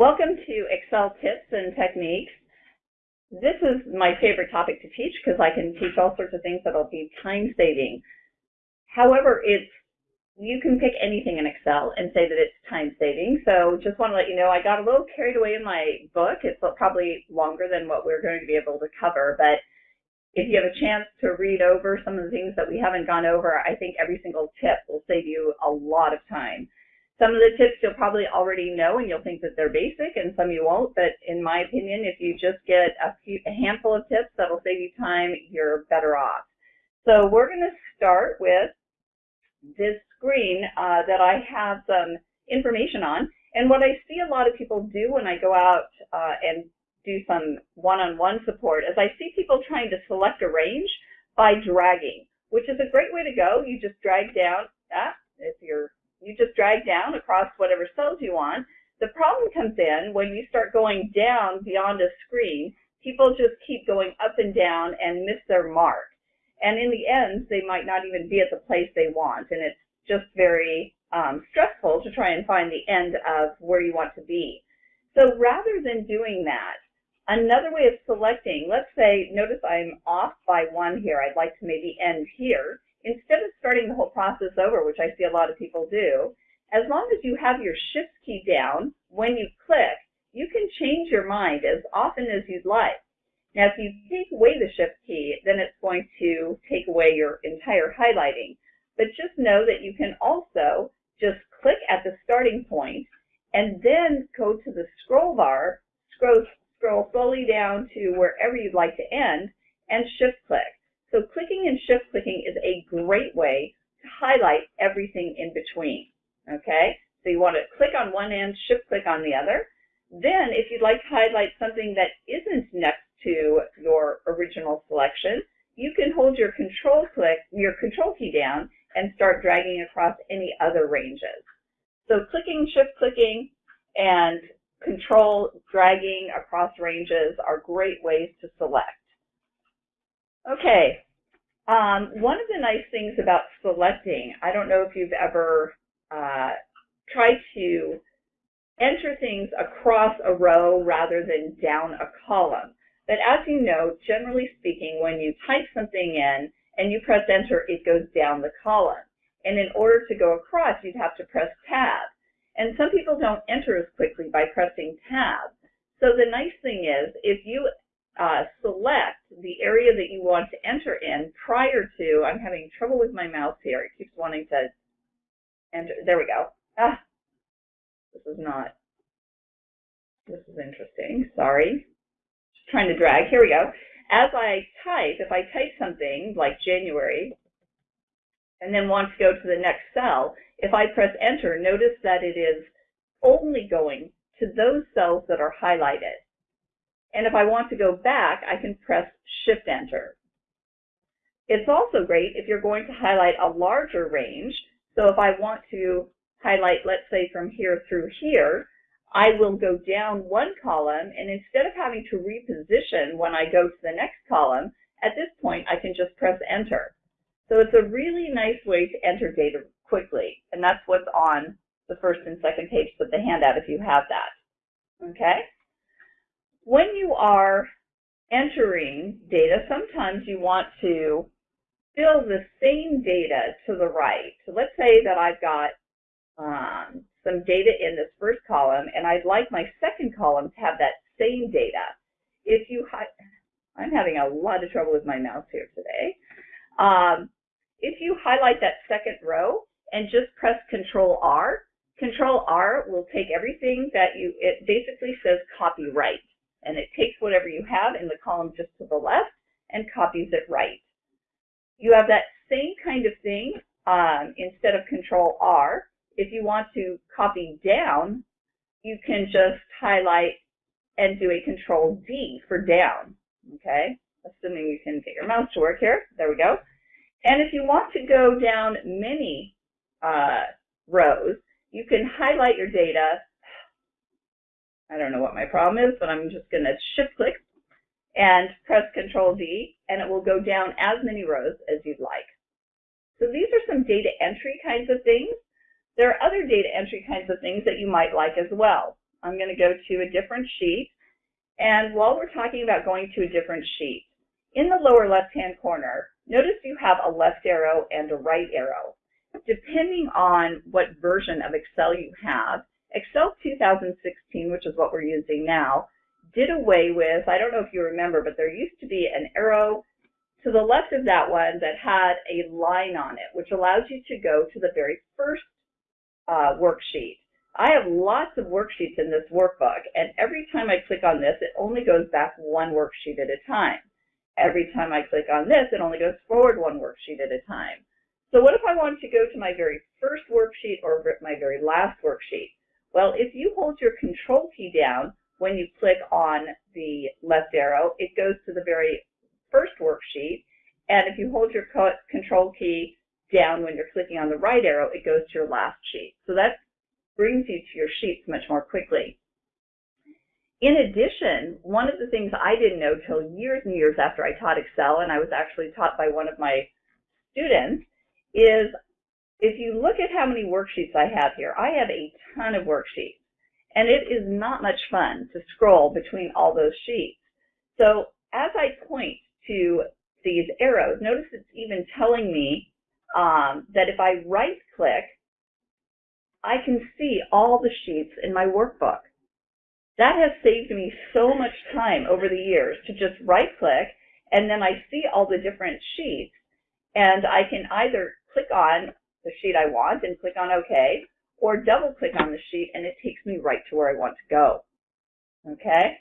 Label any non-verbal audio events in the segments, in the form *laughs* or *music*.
Welcome to Excel tips and techniques. This is my favorite topic to teach because I can teach all sorts of things that'll be time saving. However, it's you can pick anything in Excel and say that it's time saving. So just want to let you know I got a little carried away in my book. It's probably longer than what we're going to be able to cover, but if you have a chance to read over some of the things that we haven't gone over, I think every single tip will save you a lot of time. Some of the tips you'll probably already know and you'll think that they're basic and some you won't, but in my opinion, if you just get a, few, a handful of tips that'll save you time, you're better off. So we're going to start with this screen uh, that I have some information on. And what I see a lot of people do when I go out uh, and do some one-on-one -on -one support is I see people trying to select a range by dragging, which is a great way to go. You just drag down, ah, if you're you just drag down across whatever cells you want. The problem comes in when you start going down beyond a screen, people just keep going up and down and miss their mark. And in the end, they might not even be at the place they want. And it's just very um, stressful to try and find the end of where you want to be. So rather than doing that, another way of selecting, let's say, notice I'm off by one here. I'd like to maybe end here instead of starting the whole process over, which I see a lot of people do, as long as you have your shift key down, when you click, you can change your mind as often as you'd like. Now, if you take away the shift key, then it's going to take away your entire highlighting. But just know that you can also just click at the starting point and then go to the scroll bar, scroll, scroll slowly down to wherever you'd like to end, and shift click. So clicking and shift clicking is a great way to highlight everything in between. Okay? So you want to click on one end, shift click on the other. Then if you'd like to highlight something that isn't next to your original selection, you can hold your control click, your control key down and start dragging across any other ranges. So clicking, shift clicking, and control dragging across ranges are great ways to select. Okay, um, one of the nice things about selecting, I don't know if you've ever uh, tried to enter things across a row rather than down a column. But as you know, generally speaking, when you type something in and you press enter, it goes down the column. And in order to go across, you'd have to press tab. And some people don't enter as quickly by pressing tab. So the nice thing is, if you uh, select the area that you want to enter in prior to, I'm having trouble with my mouse here. It keeps wanting to enter. There we go. Ah, this is not, this is interesting. Sorry. Just trying to drag. Here we go. As I type, if I type something like January and then want to go to the next cell, if I press enter, notice that it is only going to those cells that are highlighted. And if I want to go back, I can press Shift Enter. It's also great if you're going to highlight a larger range. So if I want to highlight, let's say from here through here, I will go down one column, and instead of having to reposition when I go to the next column, at this point I can just press Enter. So it's a really nice way to enter data quickly, and that's what's on the first and second pages of the handout if you have that. Okay? When you are entering data, sometimes you want to fill the same data to the right. So let's say that I've got um, some data in this first column, and I'd like my second column to have that same data. If you, I'm having a lot of trouble with my mouse here today. Um, if you highlight that second row and just press Control R, Control R will take everything that you, it basically says copyright and it takes whatever you have in the column just to the left and copies it right. You have that same kind of thing um, instead of Control R. If you want to copy down, you can just highlight and do a Control D for down. Okay, assuming you can get your mouse to work here. There we go. And if you want to go down many uh, rows, you can highlight your data I don't know what my problem is, but I'm just going to shift click and press Control D, and it will go down as many rows as you'd like. So these are some data entry kinds of things. There are other data entry kinds of things that you might like as well. I'm going to go to a different sheet. And while we're talking about going to a different sheet, in the lower left-hand corner, notice you have a left arrow and a right arrow. Depending on what version of Excel you have, 2016, which is what we're using now, did away with, I don't know if you remember, but there used to be an arrow to the left of that one that had a line on it, which allows you to go to the very first uh, worksheet. I have lots of worksheets in this workbook, and every time I click on this, it only goes back one worksheet at a time. Every time I click on this, it only goes forward one worksheet at a time. So what if I wanted to go to my very first worksheet or my very last worksheet? Well, if you hold your control key down when you click on the left arrow, it goes to the very first worksheet. And if you hold your control key down when you're clicking on the right arrow, it goes to your last sheet. So that brings you to your sheets much more quickly. In addition, one of the things I didn't know till years and years after I taught Excel, and I was actually taught by one of my students, is if you look at how many worksheets I have here, I have a ton of worksheets. And it is not much fun to scroll between all those sheets. So as I point to these arrows, notice it's even telling me um, that if I right click, I can see all the sheets in my workbook. That has saved me so much time over the years to just right click and then I see all the different sheets and I can either click on the sheet I want and click on OK or double click on the sheet and it takes me right to where I want to go. Okay?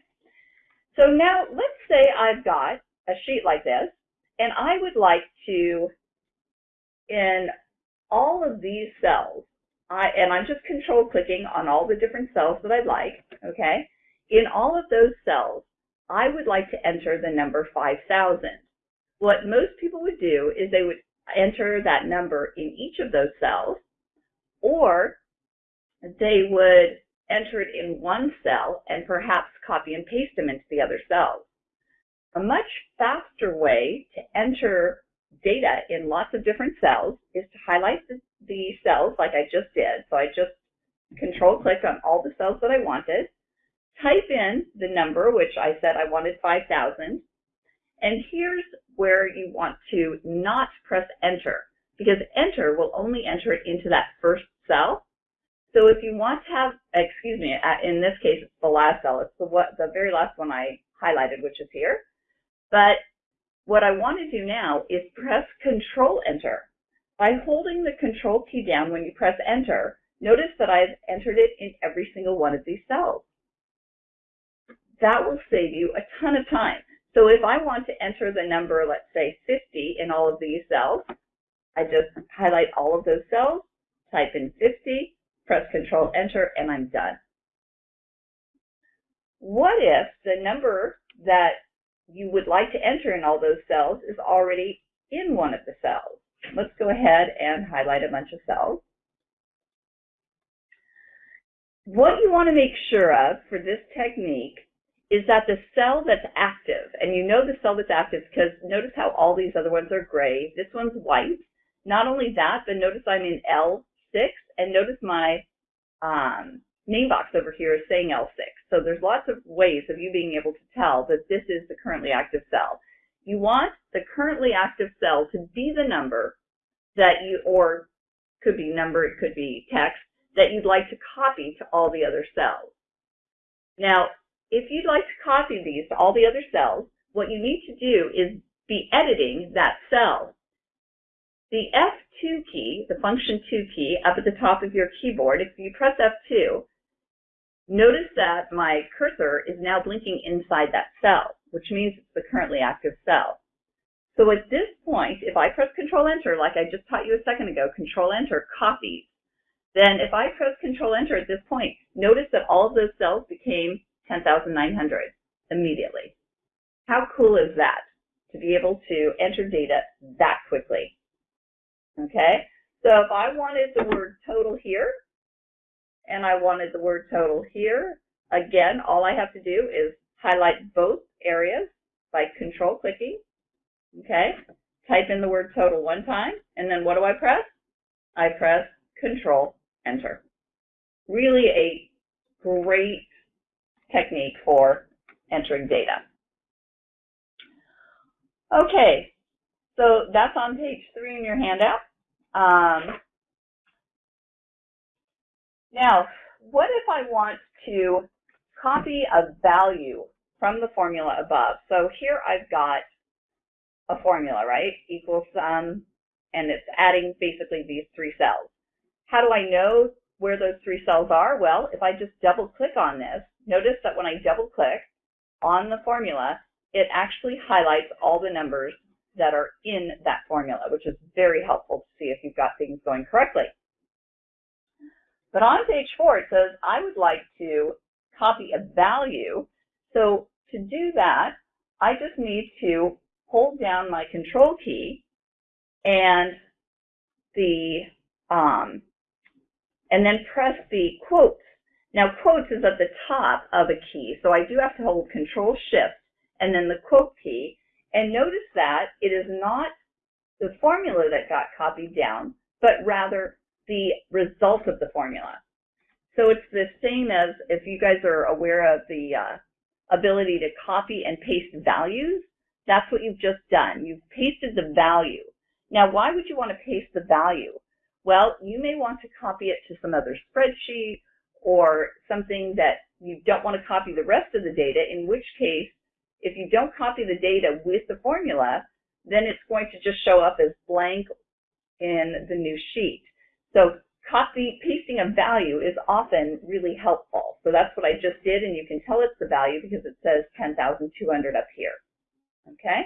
So now let's say I've got a sheet like this and I would like to, in all of these cells, I, and I'm just control clicking on all the different cells that I'd like, okay? In all of those cells, I would like to enter the number 5,000. What most people would do is they would enter that number in each of those cells, or they would enter it in one cell and perhaps copy and paste them into the other cells. A much faster way to enter data in lots of different cells is to highlight the, the cells like I just did. So I just control clicked on all the cells that I wanted, type in the number, which I said I wanted 5,000, and here's where you want to not press enter, because enter will only enter it into that first cell. So if you want to have, excuse me, uh, in this case, it's the last cell. It's the, what, the very last one I highlighted, which is here. But what I want to do now is press Control Enter. By holding the Control key down when you press Enter, notice that I've entered it in every single one of these cells. That will save you a ton of time. So if I want to enter the number, let's say 50 in all of these cells, I just highlight all of those cells, type in 50, press Control Enter, and I'm done. What if the number that you would like to enter in all those cells is already in one of the cells. Let's go ahead and highlight a bunch of cells. What you want to make sure of for this technique is that the cell that's active, and you know the cell that's active because notice how all these other ones are gray. This one's white. Not only that, but notice I'm in L6, and notice my um, name box over here is saying L6. So there's lots of ways of you being able to tell that this is the currently active cell. You want the currently active cell to be the number that you, or could be number, it could be text, that you'd like to copy to all the other cells. Now, if you'd like to copy these to all the other cells, what you need to do is be editing that cell. The F2 key, the function 2 key, up at the top of your keyboard, if you press F2, Notice that my cursor is now blinking inside that cell, which means it's the currently active cell. So at this point, if I press Control Enter, like I just taught you a second ago, Control Enter copies. Then if I press Control Enter at this point, notice that all of those cells became 10,900 immediately. How cool is that to be able to enter data that quickly? Okay, so if I wanted the word total here, and I wanted the word total here. Again, all I have to do is highlight both areas by control clicking. Okay, type in the word total one time, and then what do I press? I press control enter. Really a great technique for entering data. Okay, so that's on page three in your handout. Um, now, what if I want to copy a value from the formula above? So here I've got a formula, right? Equals sum, and it's adding basically these three cells. How do I know where those three cells are? Well, if I just double click on this, notice that when I double click on the formula, it actually highlights all the numbers that are in that formula, which is very helpful to see if you've got things going correctly. But on page four, it says, I would like to copy a value. So to do that, I just need to hold down my control key and the um, and then press the quotes. Now quotes is at the top of a key, so I do have to hold control shift and then the quote key. And notice that it is not the formula that got copied down, but rather the result of the formula. So it's the same as if you guys are aware of the uh, ability to copy and paste values, that's what you've just done. You've pasted the value. Now, why would you want to paste the value? Well, you may want to copy it to some other spreadsheet or something that you don't want to copy the rest of the data, in which case, if you don't copy the data with the formula, then it's going to just show up as blank in the new sheet. So copy, pasting a value is often really helpful. So that's what I just did, and you can tell it's the value because it says 10,200 up here. Okay?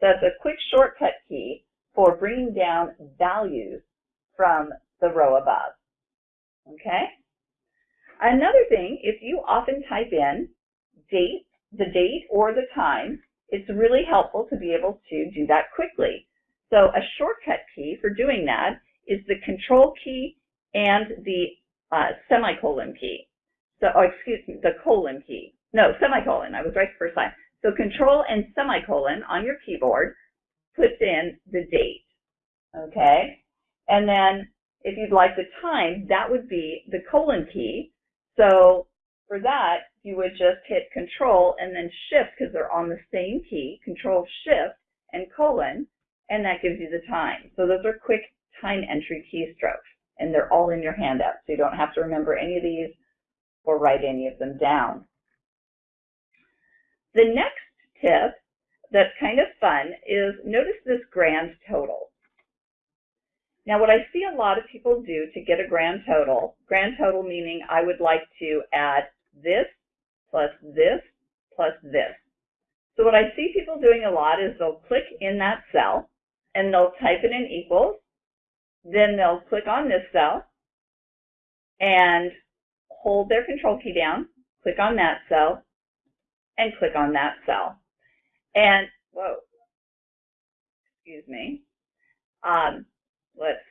So that's a quick shortcut key for bringing down values from the row above. Okay? Another thing, if you often type in date, the date or the time, it's really helpful to be able to do that quickly. So a shortcut key for doing that is the control key and the uh, semicolon key. So, oh, excuse me, the colon key. No, semicolon. I was right the first time. So control and semicolon on your keyboard puts in the date. Okay? And then if you'd like the time, that would be the colon key. So for that, you would just hit control and then shift because they're on the same key, control shift and colon, and that gives you the time. So those are quick time entry keystrokes, and they're all in your handout, so you don't have to remember any of these or write any of them down. The next tip that's kind of fun is notice this grand total. Now what I see a lot of people do to get a grand total, grand total meaning I would like to add this plus this plus this. So what I see people doing a lot is they'll click in that cell and they'll type it in equals then they'll click on this cell and hold their control key down, click on that cell, and click on that cell. And, whoa, excuse me. Um, let's,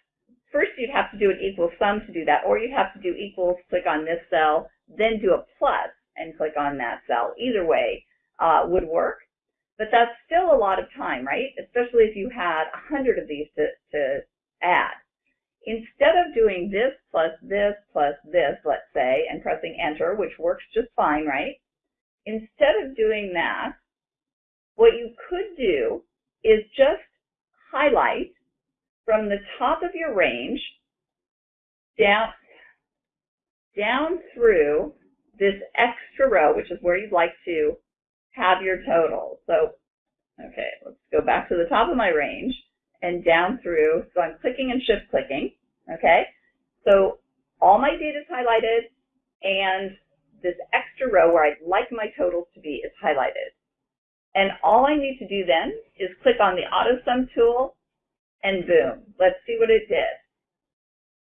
first you'd have to do an equal sum to do that, or you'd have to do equals, click on this cell, then do a plus and click on that cell. Either way uh, would work. But that's still a lot of time, right? Especially if you had a hundred of these to, to add instead of doing this plus this plus this, let's say, and pressing enter, which works just fine, right? Instead of doing that, what you could do is just highlight from the top of your range down, down through this extra row, which is where you'd like to have your total. So, okay, let's go back to the top of my range and down through. So I'm clicking and shift clicking, okay? So all my data is highlighted and this extra row where I'd like my totals to be is highlighted. And all I need to do then is click on the auto sum tool and boom, let's see what it did.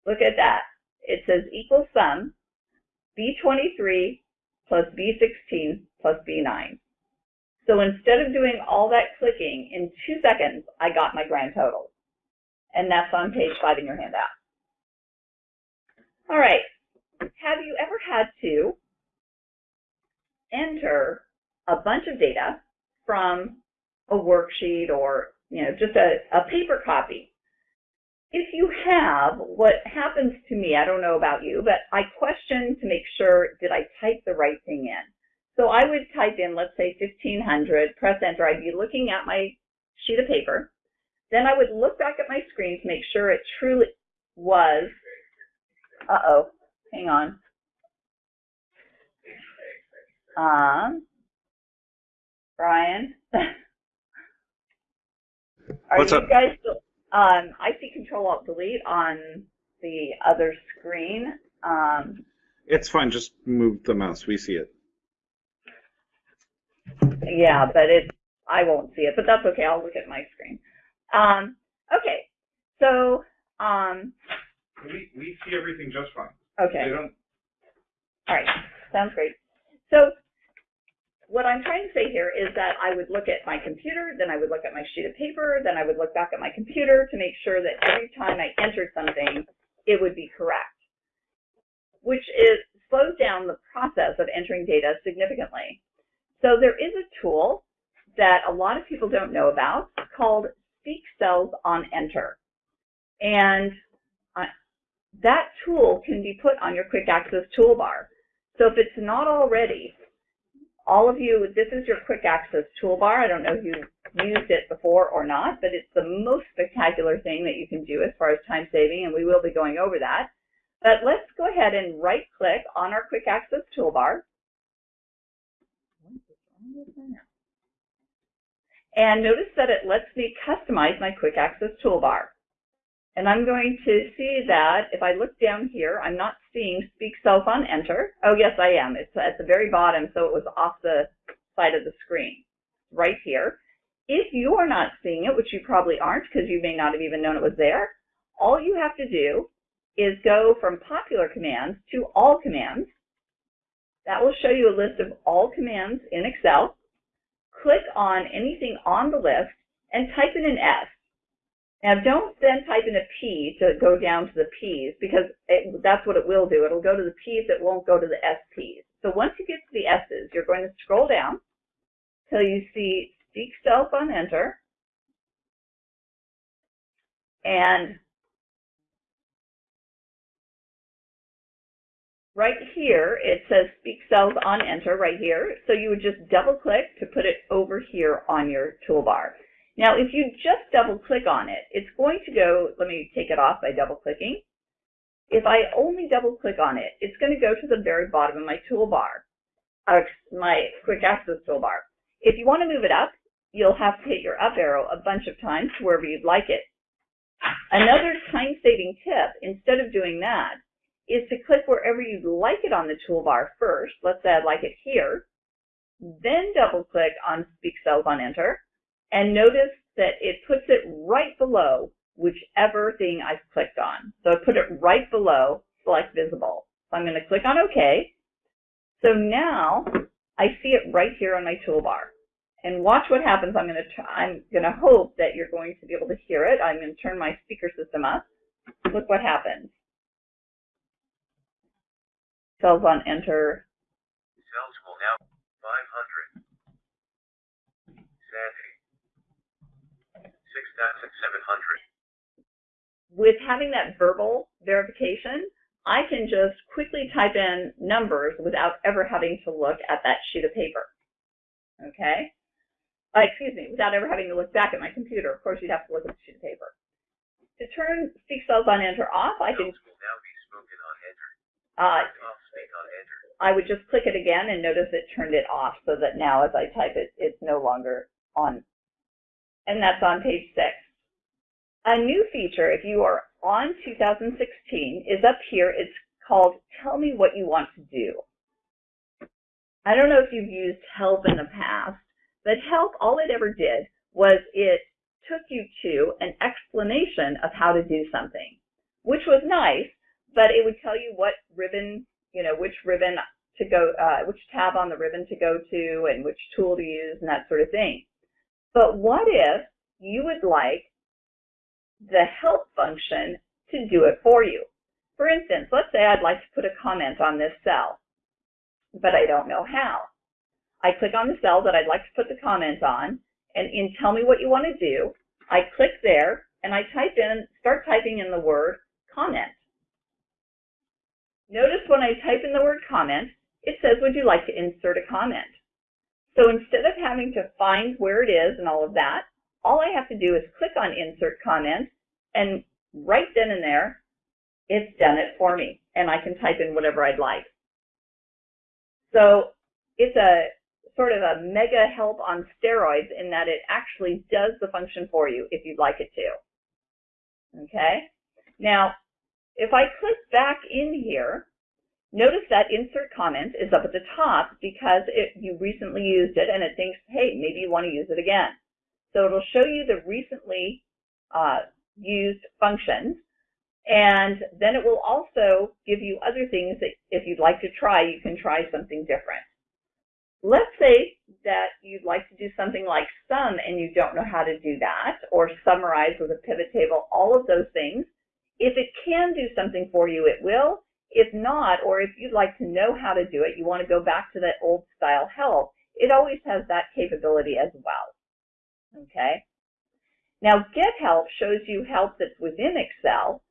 Look at that. It says equal sum B23 plus B16 plus B9. So instead of doing all that clicking, in two seconds, I got my grand total. And that's on page five in your handout. All right. Have you ever had to enter a bunch of data from a worksheet or you know just a, a paper copy? If you have, what happens to me, I don't know about you, but I question to make sure, did I type the right thing in? So I would type in, let's say 1500, press enter. I'd be looking at my sheet of paper. Then I would look back at my screen to make sure it truly was, uh-oh, hang on. Um, Brian, *laughs* are What's you up? guys um, I see Control Alt Delete on the other screen. Um, It's fine. Just move the mouse. We see it. yeah, but it, I won't see it, but that's okay. I'll look at my screen. Um, okay, so, um, We we see everything just fine. okay. don't. All right, sounds great. So what I'm trying to say here is that I would look at my computer, then I would look at my sheet of paper, then I would look back at my computer to make sure that every time I entered something, it would be correct, which is slows down the process of entering data significantly. So there is a tool that a lot of people don't know about called Speak Cells on Enter. And I, that tool can be put on your quick access toolbar. So if it's not already, all of you, this is your quick access toolbar. I don't know if you've used it before or not, but it's the most spectacular thing that you can do as far as time saving, and we will be going over that. But let's go ahead and right click on our quick access toolbar. And notice that it lets me customize my quick access toolbar. And I'm going to see that if I look down here, I'm not seeing Speak Cells on Enter. Oh, yes, I am. It's at the very bottom, so it was off the side of the screen, right here. If you are not seeing it, which you probably aren't because you may not have even known it was there, all you have to do is go from popular commands to all commands. That will show you a list of all commands in Excel. Click on anything on the list and type in an S. Now don't then type in a P to go down to the P's because it, that's what it will do. It'll go to the P's, it won't go to the SP's. So once you get to the S's, you're going to scroll down till you see Speak Cells on Enter. And right here, it says Speak Cells on Enter right here. So you would just double click to put it over here on your toolbar. Now, if you just double click on it, it's going to go, let me take it off by double clicking. If I only double click on it, it's going to go to the very bottom of my toolbar, uh, my quick access toolbar. If you want to move it up, you'll have to hit your up arrow a bunch of times wherever you'd like it. Another time-saving tip, instead of doing that, is to click wherever you'd like it on the toolbar first. Let's say I'd like it here. Then double click on Speak Cells on Enter and notice that it puts it right below whichever thing I've clicked on. So I put it right below select visible. So I'm going to click on OK. So now I see it right here on my toolbar. And watch what happens. I'm going to I'm going to hope that you're going to be able to hear it. I'm going to turn my speaker system up. Look what happens. Cells on enter. Cells will now 500. Sandy. 6,700. With having that verbal verification, I can just quickly type in numbers without ever having to look at that sheet of paper. Okay? Uh, excuse me, without ever having to look back at my computer. Of course, you'd have to look at the sheet of paper. To turn Speak Cells on Enter off, I can, Cells will now be spoken on enter. uh, Off speak on enter. I would just click it again and notice it turned it off so that now as I type it, it's no longer on. And that's on page six. A new feature, if you are on 2016, is up here. It's called Tell Me What You Want to Do. I don't know if you've used help in the past, but help, all it ever did was it took you to an explanation of how to do something, which was nice, but it would tell you what ribbon, you know, which ribbon to go, uh, which tab on the ribbon to go to and which tool to use and that sort of thing. But what if you would like the help function to do it for you? For instance, let's say I'd like to put a comment on this cell, but I don't know how. I click on the cell that I'd like to put the comment on, and in Tell Me What You Want to Do, I click there, and I type in, start typing in the word comment. Notice when I type in the word comment, it says, would you like to insert a comment? So instead of having to find where it is and all of that, all I have to do is click on insert comment and right then and there, it's done it for me and I can type in whatever I'd like. So it's a sort of a mega help on steroids in that it actually does the function for you if you'd like it to. Okay? Now, if I click back in here, notice that insert comment is up at the top because it, you recently used it and it thinks, hey, maybe you want to use it again. So it'll show you the recently uh, used functions and then it will also give you other things that if you'd like to try, you can try something different. Let's say that you'd like to do something like sum and you don't know how to do that, or summarize with a pivot table, all of those things. If it can do something for you, it will. If not, or if you'd like to know how to do it, you want to go back to that old style help, it always has that capability as well. Okay? Now, get help shows you help that's within Excel,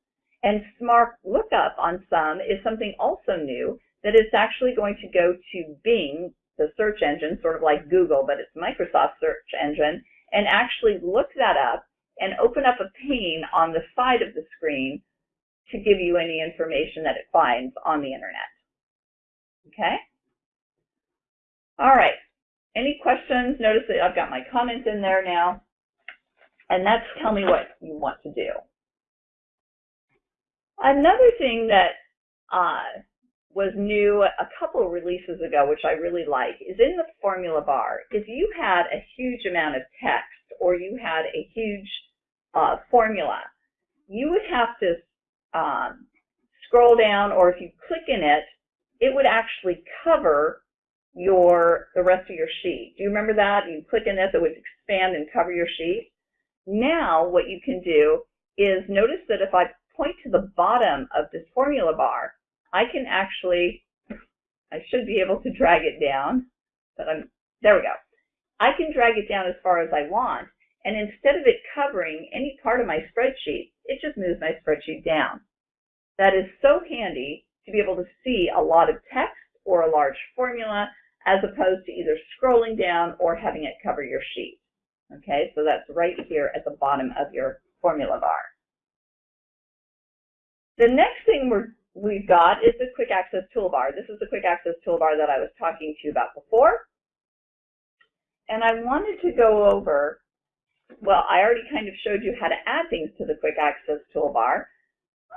and Smart Lookup on some is something also new that is actually going to go to Bing the search engine, sort of like Google, but it's Microsoft search engine, and actually look that up and open up a pane on the side of the screen to give you any information that it finds on the internet. Okay? All right. Any questions? Notice that I've got my comments in there now. And that's tell me what you want to do. Another thing that uh, was new a couple releases ago, which I really like, is in the formula bar. If you had a huge amount of text or you had a huge uh, formula, you would have to um, scroll down, or if you click in it, it would actually cover your the rest of your sheet. Do you remember that? You click in this, it would expand and cover your sheet. Now, what you can do is notice that if I point to the bottom of this formula bar, I can actually, I should be able to drag it down, but I'm, there we go. I can drag it down as far as I want, and instead of it covering any part of my spreadsheet, it just moves my spreadsheet down. That is so handy to be able to see a lot of text or a large formula as opposed to either scrolling down or having it cover your sheet. Okay, so that's right here at the bottom of your formula bar. The next thing we're we've got is the quick access toolbar. This is the quick access toolbar that I was talking to you about before. And I wanted to go over, well, I already kind of showed you how to add things to the quick access toolbar.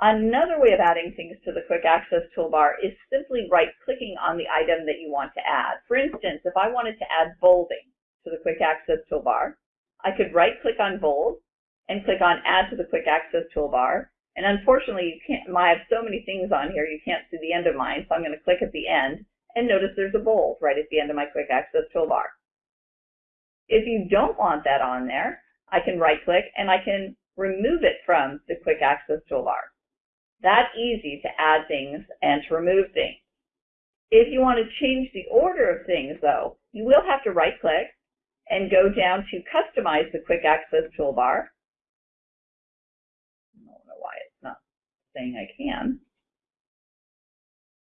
Another way of adding things to the quick access toolbar is simply right clicking on the item that you want to add. For instance, if I wanted to add bolding to the quick access toolbar, I could right click on bold and click on add to the quick access toolbar and unfortunately, you can't, I have so many things on here, you can't see the end of mine, so I'm going to click at the end, and notice there's a bold right at the end of my quick access toolbar. If you don't want that on there, I can right click and I can remove it from the quick access toolbar. That easy to add things and to remove things. If you want to change the order of things though, you will have to right click and go down to customize the quick access toolbar I don't know why it's not saying I can.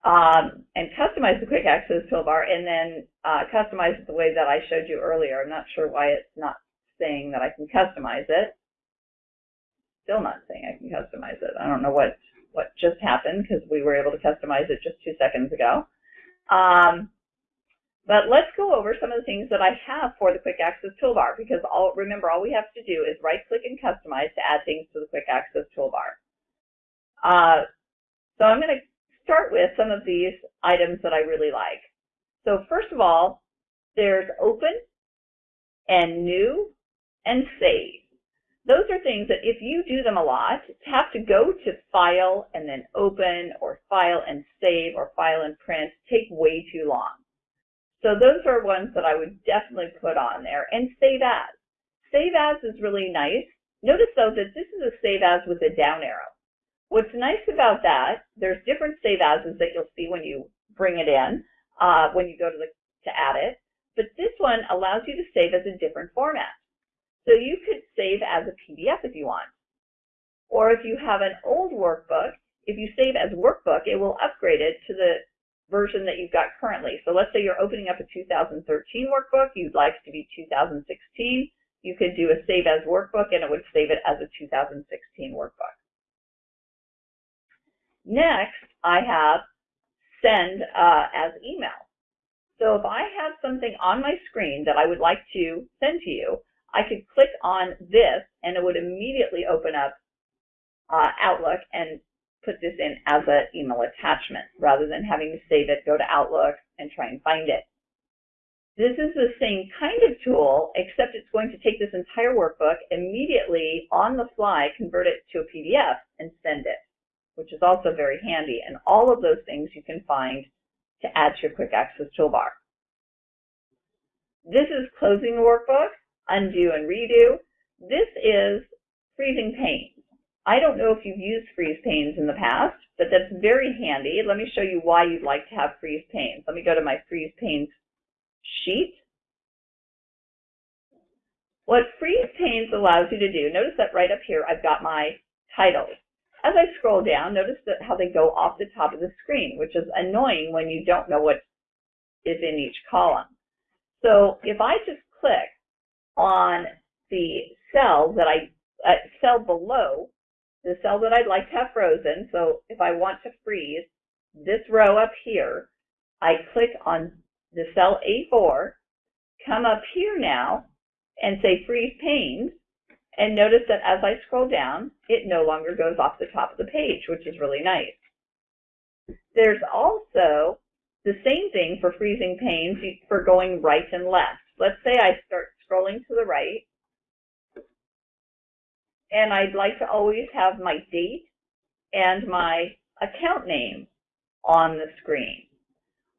Um, and customize the quick access toolbar and then uh, customize it the way that I showed you earlier. I'm not sure why it's not saying that I can customize it. Still not saying I can customize it. I don't know what, what just happened because we were able to customize it just two seconds ago. Um, but let's go over some of the things that I have for the quick access toolbar because all, remember all we have to do is right click and customize to add things to the quick access toolbar. Uh, so I'm going to start with some of these items that I really like. So first of all, there's open and new and save. Those are things that if you do them a lot, have to go to file and then open or file and save or file and print take way too long. So those are ones that I would definitely put on there. And save as. Save as is really nice. Notice though that this is a save as with a down arrow. What's nice about that, there's different save ases that you'll see when you bring it in, uh, when you go to, the, to add it, but this one allows you to save as a different format. So you could save as a PDF if you want. Or if you have an old workbook, if you save as workbook, it will upgrade it to the version that you've got currently. So let's say you're opening up a 2013 workbook, you'd like it to be 2016, you could do a save as workbook and it would save it as a 2016 workbook. Next, I have send uh, as email. So if I have something on my screen that I would like to send to you, I could click on this and it would immediately open up uh, Outlook and put this in as an email attachment rather than having to save it, go to Outlook, and try and find it. This is the same kind of tool, except it's going to take this entire workbook, immediately on the fly, convert it to a PDF and send it, which is also very handy. And all of those things you can find to add to your quick access toolbar. This is closing the workbook, undo and redo. This is freezing panes. I don't know if you've used freeze panes in the past, but that's very handy. Let me show you why you'd like to have freeze panes. Let me go to my freeze panes sheet. What freeze panes allows you to do, notice that right up here I've got my titles. As I scroll down, notice that how they go off the top of the screen, which is annoying when you don't know what is in each column. So if I just click on the cell that I, uh, cell below the cell that I'd like to have frozen, so if I want to freeze this row up here, I click on the cell A4, come up here now, and say freeze panes, and notice that as I scroll down, it no longer goes off the top of the page, which is really nice. There's also the same thing for freezing panes for going right and left. Let's say I start scrolling to the right, and I'd like to always have my date and my account name on the screen.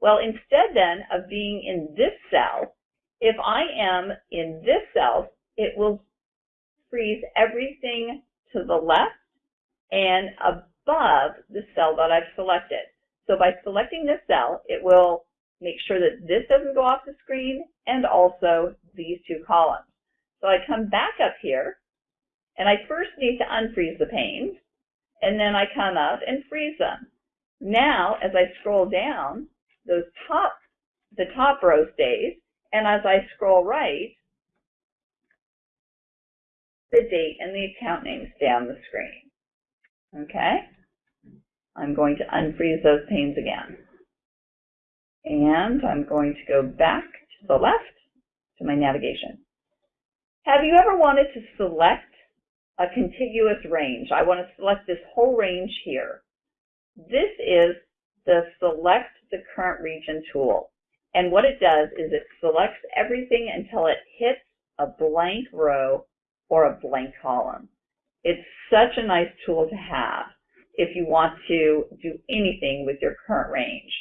Well, instead then of being in this cell, if I am in this cell, it will freeze everything to the left and above the cell that I've selected. So by selecting this cell, it will make sure that this doesn't go off the screen and also these two columns. So I come back up here and I first need to unfreeze the panes, and then I come up and freeze them. Now, as I scroll down, those top, the top row stays, and as I scroll right, the date and the account name stay on the screen. Okay? I'm going to unfreeze those panes again. And I'm going to go back to the left to my navigation. Have you ever wanted to select a contiguous range. I want to select this whole range here. This is the select the current region tool. And what it does is it selects everything until it hits a blank row or a blank column. It's such a nice tool to have if you want to do anything with your current range.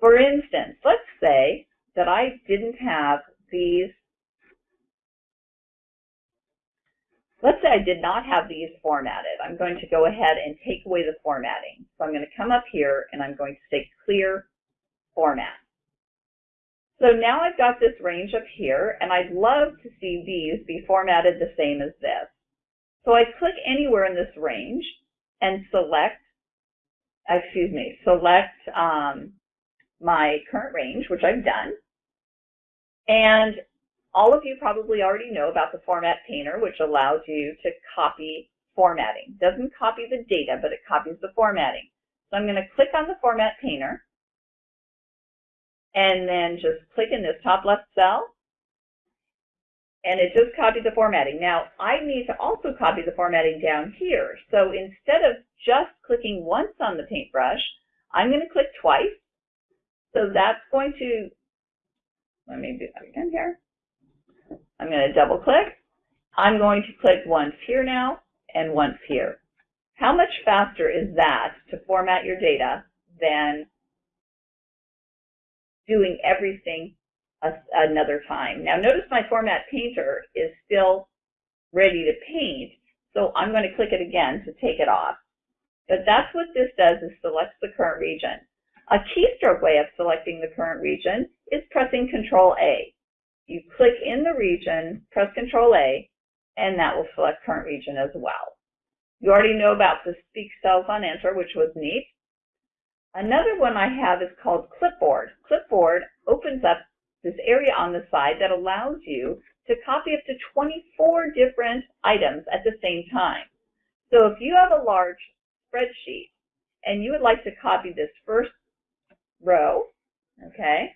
For instance, let's say that I didn't have these Let's say I did not have these formatted. I'm going to go ahead and take away the formatting. So I'm going to come up here and I'm going to say clear format. So now I've got this range up here and I'd love to see these be formatted the same as this. So I click anywhere in this range and select, excuse me, select um, my current range, which I've done. And all of you probably already know about the Format Painter, which allows you to copy formatting. Doesn't copy the data, but it copies the formatting. So I'm going to click on the Format Painter, and then just click in this top left cell, and it just copied the formatting. Now, I need to also copy the formatting down here. So instead of just clicking once on the paintbrush, I'm going to click twice. So that's going to, let me do that again here. I'm going to double click. I'm going to click once here now and once here. How much faster is that to format your data than doing everything another time? Now notice my format painter is still ready to paint, so I'm going to click it again to take it off. But that's what this does is selects the current region. A keystroke way of selecting the current region is pressing Control A. You click in the region, press Control A, and that will select current region as well. You already know about the speak cells on enter, which was neat. Another one I have is called Clipboard. Clipboard opens up this area on the side that allows you to copy up to 24 different items at the same time. So if you have a large spreadsheet and you would like to copy this first row, okay,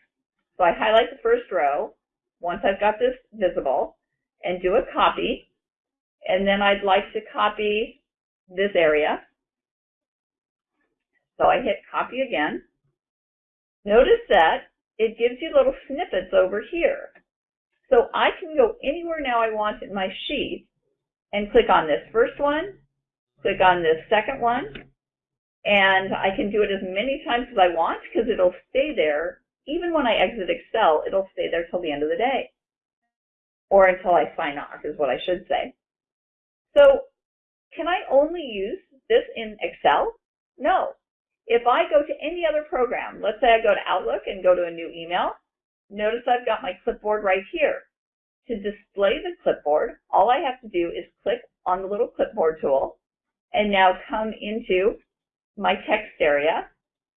so I highlight the first row once I've got this visible and do a copy, and then I'd like to copy this area. So I hit copy again. Notice that it gives you little snippets over here. So I can go anywhere now I want in my sheet and click on this first one, click on this second one, and I can do it as many times as I want because it'll stay there. Even when I exit Excel, it'll stay there till the end of the day. Or until I sign off is what I should say. So can I only use this in Excel? No. If I go to any other program, let's say I go to Outlook and go to a new email, notice I've got my clipboard right here. To display the clipboard, all I have to do is click on the little clipboard tool and now come into my text area,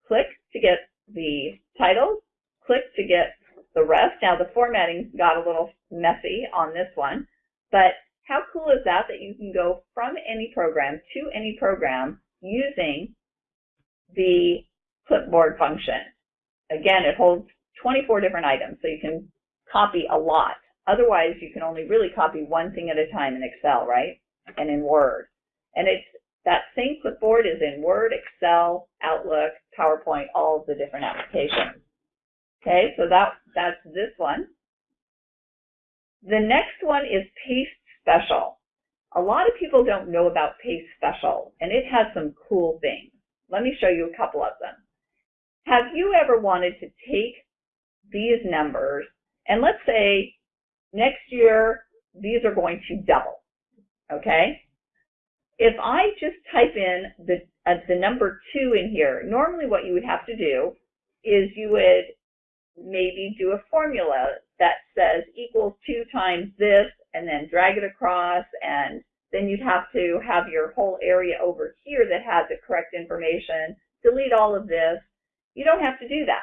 click to get the titles, click to get the rest. Now the formatting got a little messy on this one, but how cool is that that you can go from any program to any program using the clipboard function. Again, it holds 24 different items, so you can copy a lot. Otherwise, you can only really copy one thing at a time in Excel, right? And in Word. And it's that same clipboard is in Word, Excel, Outlook, PowerPoint, all the different applications. Okay, so that that's this one. The next one is Paste Special. A lot of people don't know about Paste Special, and it has some cool things. Let me show you a couple of them. Have you ever wanted to take these numbers, and let's say next year these are going to double, okay? If I just type in the, uh, the number 2 in here, normally what you would have to do is you would maybe do a formula that says equals 2 times this, and then drag it across, and then you'd have to have your whole area over here that has the correct information, delete all of this. You don't have to do that.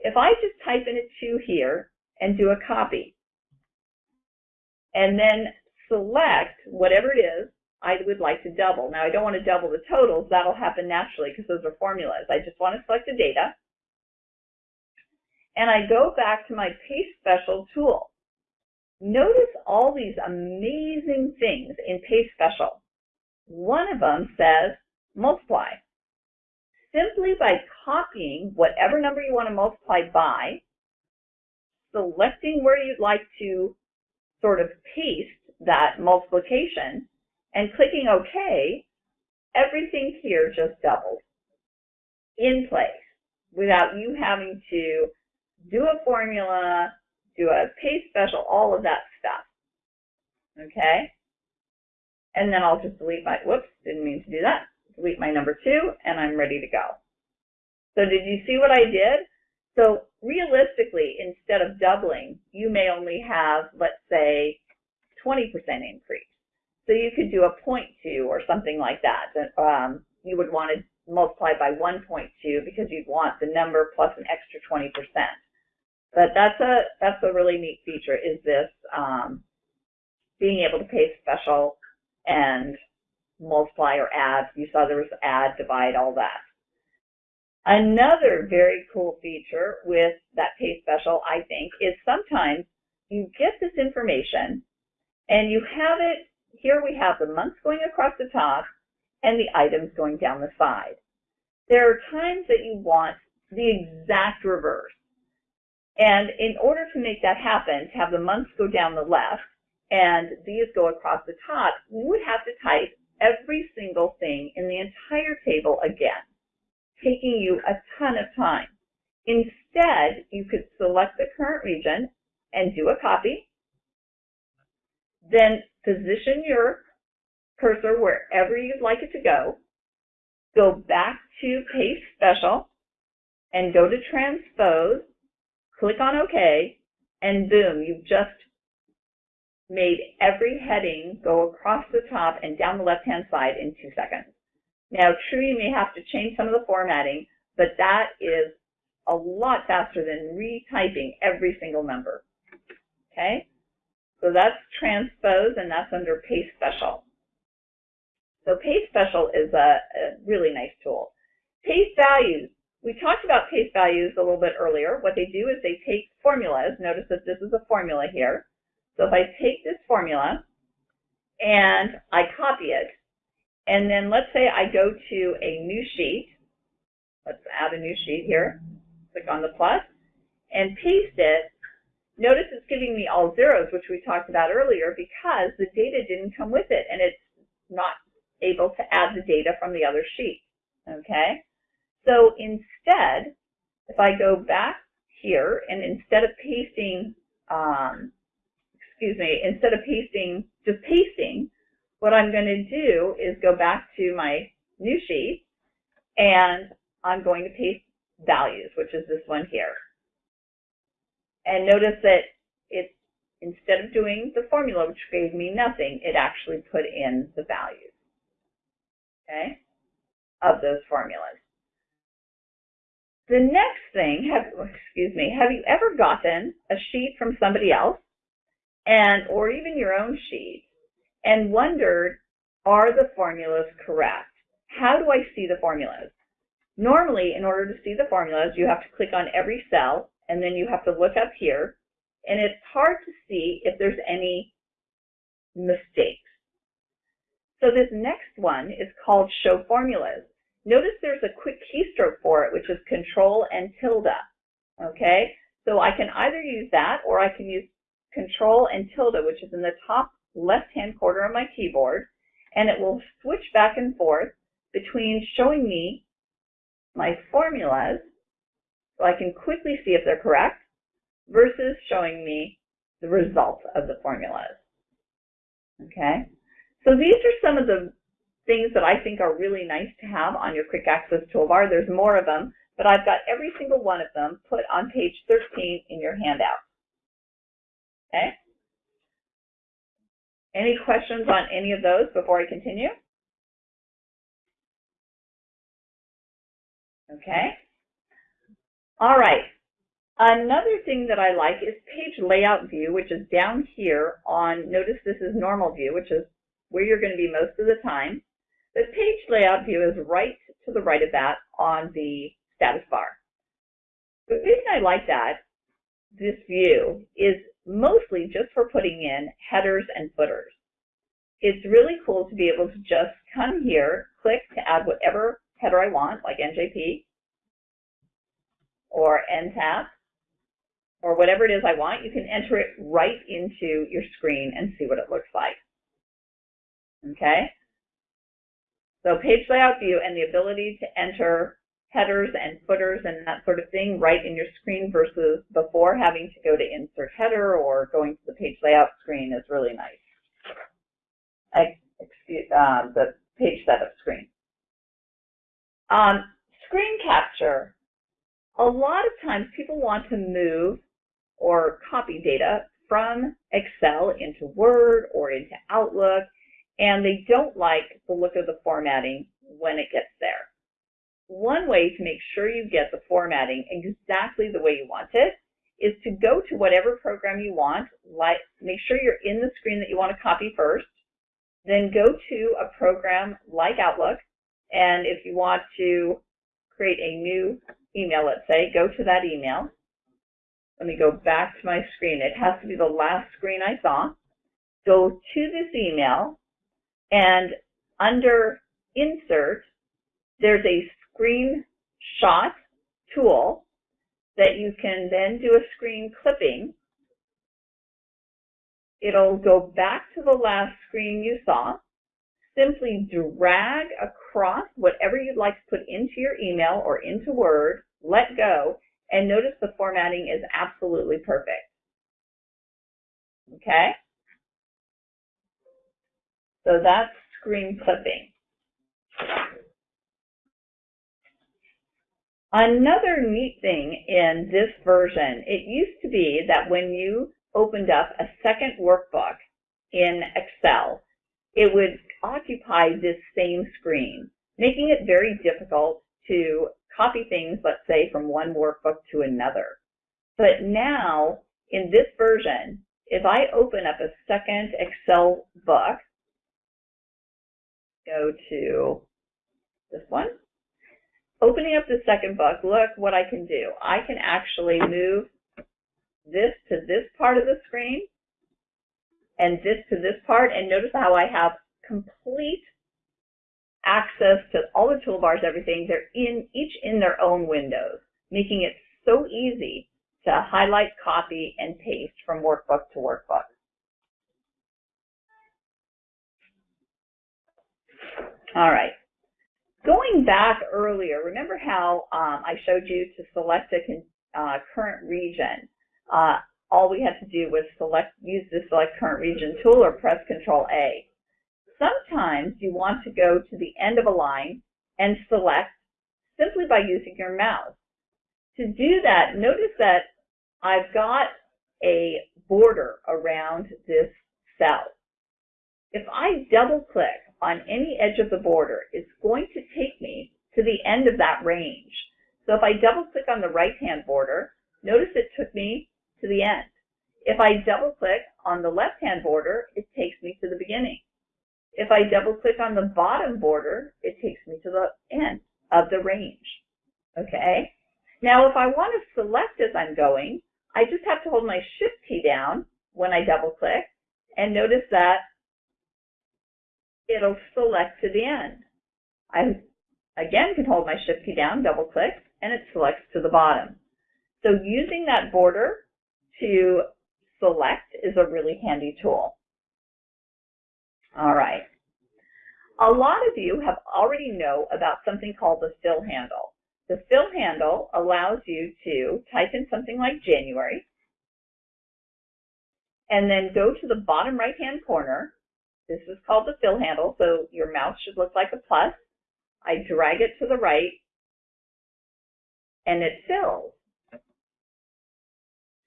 If I just type in a 2 here and do a copy, and then select whatever it is I would like to double. Now I don't want to double the totals, that'll happen naturally because those are formulas. I just want to select the data, and I go back to my Paste Special tool. Notice all these amazing things in Paste Special. One of them says multiply. Simply by copying whatever number you want to multiply by, selecting where you'd like to sort of paste that multiplication, and clicking OK, everything here just doubles in place without you having to do a formula, do a paste special, all of that stuff. Okay? And then I'll just delete my, whoops, didn't mean to do that. Delete my number two, and I'm ready to go. So did you see what I did? So realistically, instead of doubling, you may only have, let's say, 20% increase. So you could do a 0.2 or something like that. Um, you would want to multiply by 1.2 because you'd want the number plus an extra 20%. But that's a that's a really neat feature is this um, being able to paste special and multiply or add. You saw there was add, divide, all that. Another very cool feature with that paste special, I think, is sometimes you get this information and you have it, here we have the months going across the top and the items going down the side. There are times that you want the exact reverse. And in order to make that happen, to have the months go down the left and these go across the top, you would have to type every single thing in the entire table again, taking you a ton of time. Instead, you could select the current region and do a copy, then position your cursor wherever you'd like it to go, go back to Paste Special, and go to Transpose, click on OK, and boom, you've just made every heading go across the top and down the left-hand side in two seconds. Now, true, you may have to change some of the formatting, but that is a lot faster than retyping every single number. Okay? So that's transpose and that's under paste special. So paste special is a, a really nice tool. Paste values. We talked about paste values a little bit earlier. What they do is they take formulas. Notice that this is a formula here. So if I take this formula and I copy it, and then let's say I go to a new sheet. Let's add a new sheet here. Click on the plus and paste it. Notice it's giving me all zeros, which we talked about earlier, because the data didn't come with it, and it's not able to add the data from the other sheet. Okay? So instead, if I go back here, and instead of pasting, um, excuse me, instead of pasting, just pasting, what I'm going to do is go back to my new sheet, and I'm going to paste values, which is this one here. And notice that it's, instead of doing the formula, which gave me nothing, it actually put in the values, okay, of those formulas. The next thing, have, excuse me, have you ever gotten a sheet from somebody else and, or even your own sheet and wondered, are the formulas correct? How do I see the formulas? Normally, in order to see the formulas, you have to click on every cell and then you have to look up here and it's hard to see if there's any mistakes. So this next one is called Show Formulas. Notice there's a quick keystroke for it, which is Control and tilde. Okay, so I can either use that or I can use Control and tilde, which is in the top left-hand corner of my keyboard, and it will switch back and forth between showing me my formulas, so I can quickly see if they're correct, versus showing me the result of the formulas. Okay, so these are some of the things that I think are really nice to have on your quick access toolbar. There's more of them, but I've got every single one of them put on page 13 in your handout. Okay? Any questions on any of those before I continue? Okay. All right. Another thing that I like is page layout view, which is down here on, notice this is normal view, which is where you're going to be most of the time. The page layout view is right to the right of that on the status bar. The reason I like that, this view, is mostly just for putting in headers and footers. It's really cool to be able to just come here, click to add whatever header I want, like NJP, or NTAP, or whatever it is I want. You can enter it right into your screen and see what it looks like. Okay? So page layout view and the ability to enter headers and footers and that sort of thing right in your screen versus before having to go to insert header or going to the page layout screen is really nice. Excuse, uh, the page setup screen. Um, screen capture. A lot of times people want to move or copy data from Excel into Word or into Outlook and they don't like the look of the formatting when it gets there. One way to make sure you get the formatting exactly the way you want it is to go to whatever program you want, like make sure you're in the screen that you want to copy first, then go to a program like Outlook, and if you want to create a new email, let's say, go to that email. Let me go back to my screen. It has to be the last screen I saw. Go to this email, and under Insert, there's a screenshot tool that you can then do a screen clipping. It'll go back to the last screen you saw. Simply drag across whatever you'd like to put into your email or into Word, let go, and notice the formatting is absolutely perfect. Okay? So that's screen clipping. Another neat thing in this version, it used to be that when you opened up a second workbook in Excel, it would occupy this same screen, making it very difficult to copy things, let's say, from one workbook to another. But now, in this version, if I open up a second Excel book, go to this one, opening up the second book, look what I can do. I can actually move this to this part of the screen and this to this part, and notice how I have complete access to all the toolbars, everything. They're in each in their own windows, making it so easy to highlight, copy, and paste from workbook to workbook. All right. Going back earlier, remember how um, I showed you to select a uh, current region. Uh, all we had to do was select, use the select current region tool or press Control A. Sometimes you want to go to the end of a line and select simply by using your mouse. To do that, notice that I've got a border around this cell. If I double click on any edge of the border, it's going to take me to the end of that range. So if I double click on the right hand border, notice it took me to the end. If I double click on the left hand border, it takes me to the beginning. If I double click on the bottom border, it takes me to the end of the range. Okay? Now if I want to select as I'm going, I just have to hold my shift key down when I double click and notice that it'll select to the end. I again can hold my shift key down, double click, and it selects to the bottom. So using that border to select is a really handy tool. All right. A lot of you have already know about something called the fill handle. The fill handle allows you to type in something like January and then go to the bottom right hand corner. This is called the fill handle, so your mouse should look like a plus. I drag it to the right and it fills.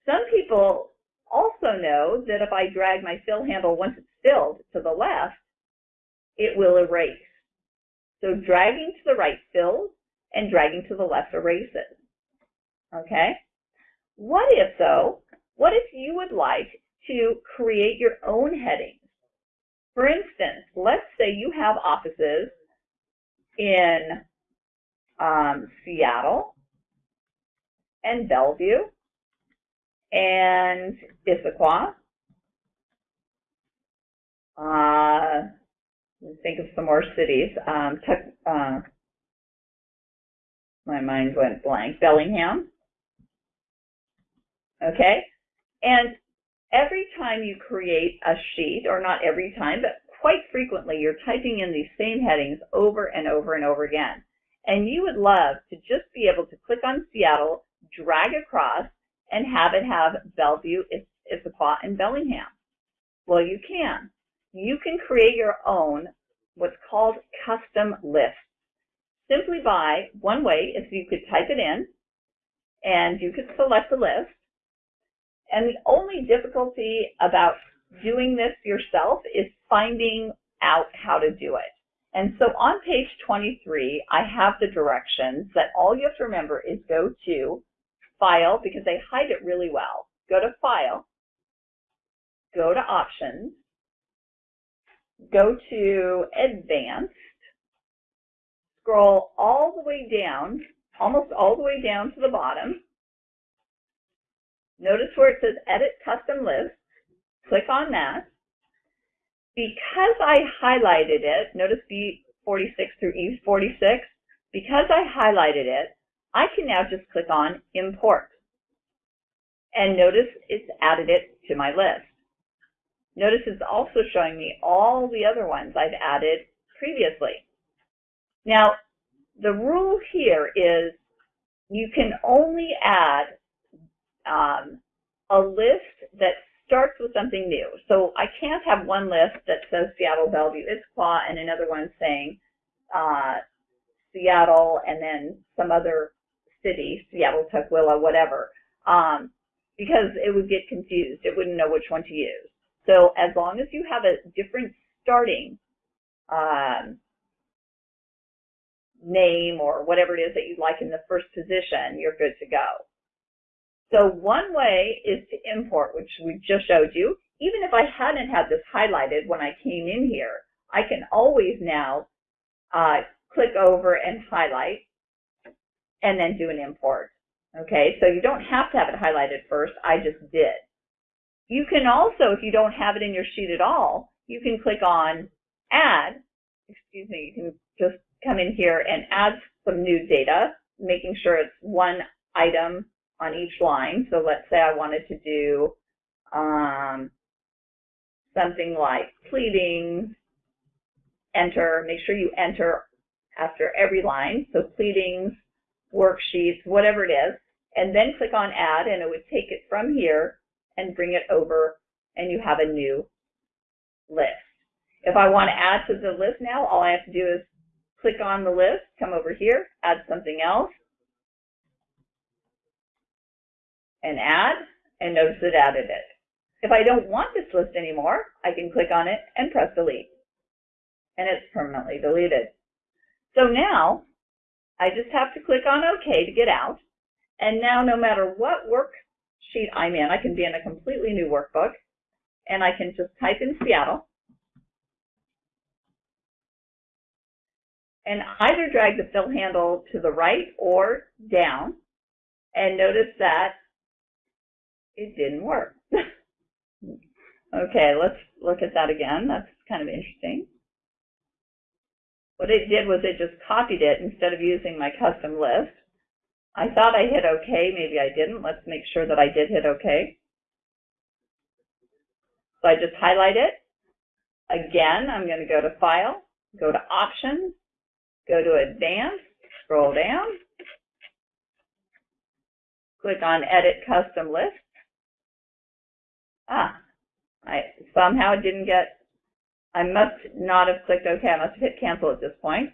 Some people also know that if I drag my fill handle once it's filled to the left, it will erase. So dragging to the right fills and dragging to the left erases. Okay? What if though, what if you would like to create your own headings? For instance, let's say you have offices in um, Seattle and Bellevue and Issaquah. Uh, think of some more cities. Um, uh, my mind went blank. Bellingham. Okay? And every time you create a sheet, or not every time, but quite frequently, you're typing in these same headings over and over and over again. And you would love to just be able to click on Seattle, drag across, and have it have Bellevue, Issaquah, and Bellingham? Well, you can. You can create your own what's called custom lists. Simply by, one way is you could type it in, and you could select the list. And the only difficulty about doing this yourself is finding out how to do it. And so on page 23, I have the directions that all you have to remember is go to File, because they hide it really well. Go to File, go to Options, go to Advanced, scroll all the way down, almost all the way down to the bottom. Notice where it says Edit Custom List. Click on that. Because I highlighted it, notice B46 through E46, because I highlighted it, I can now just click on import. And notice it's added it to my list. Notice it's also showing me all the other ones I've added previously. Now, the rule here is you can only add um, a list that starts with something new. So I can't have one list that says Seattle, Bellevue, Issaquah, and another one saying uh, Seattle, and then some other city, Seattle, Tukwila, whatever, um, because it would get confused. It wouldn't know which one to use. So as long as you have a different starting um, name or whatever it is that you'd like in the first position, you're good to go. So one way is to import, which we just showed you. Even if I hadn't had this highlighted when I came in here, I can always now uh, click over and highlight and then do an import. Okay, so you don't have to have it highlighted first. I just did. You can also, if you don't have it in your sheet at all, you can click on Add. Excuse me, you can just come in here and add some new data, making sure it's one item on each line. So let's say I wanted to do um, something like pleadings, enter, make sure you enter after every line. So pleadings, worksheets, whatever it is, and then click on add and it would take it from here and bring it over and you have a new list. If I want to add to the list now, all I have to do is click on the list, come over here, add something else, and add, and notice it added it. If I don't want this list anymore, I can click on it and press delete. And it's permanently deleted. So now, I just have to click on OK to get out. And now no matter what worksheet I'm in, I can be in a completely new workbook, and I can just type in Seattle, and either drag the fill handle to the right or down, and notice that it didn't work. *laughs* okay, let's look at that again. That's kind of interesting. What it did was it just copied it instead of using my custom list. I thought I hit OK, maybe I didn't. Let's make sure that I did hit OK. So I just highlight it. Again, I'm going to go to File, go to Options, go to Advanced, scroll down, click on Edit Custom List. Ah, I somehow didn't get, I must not have clicked OK. I must have hit Cancel at this point.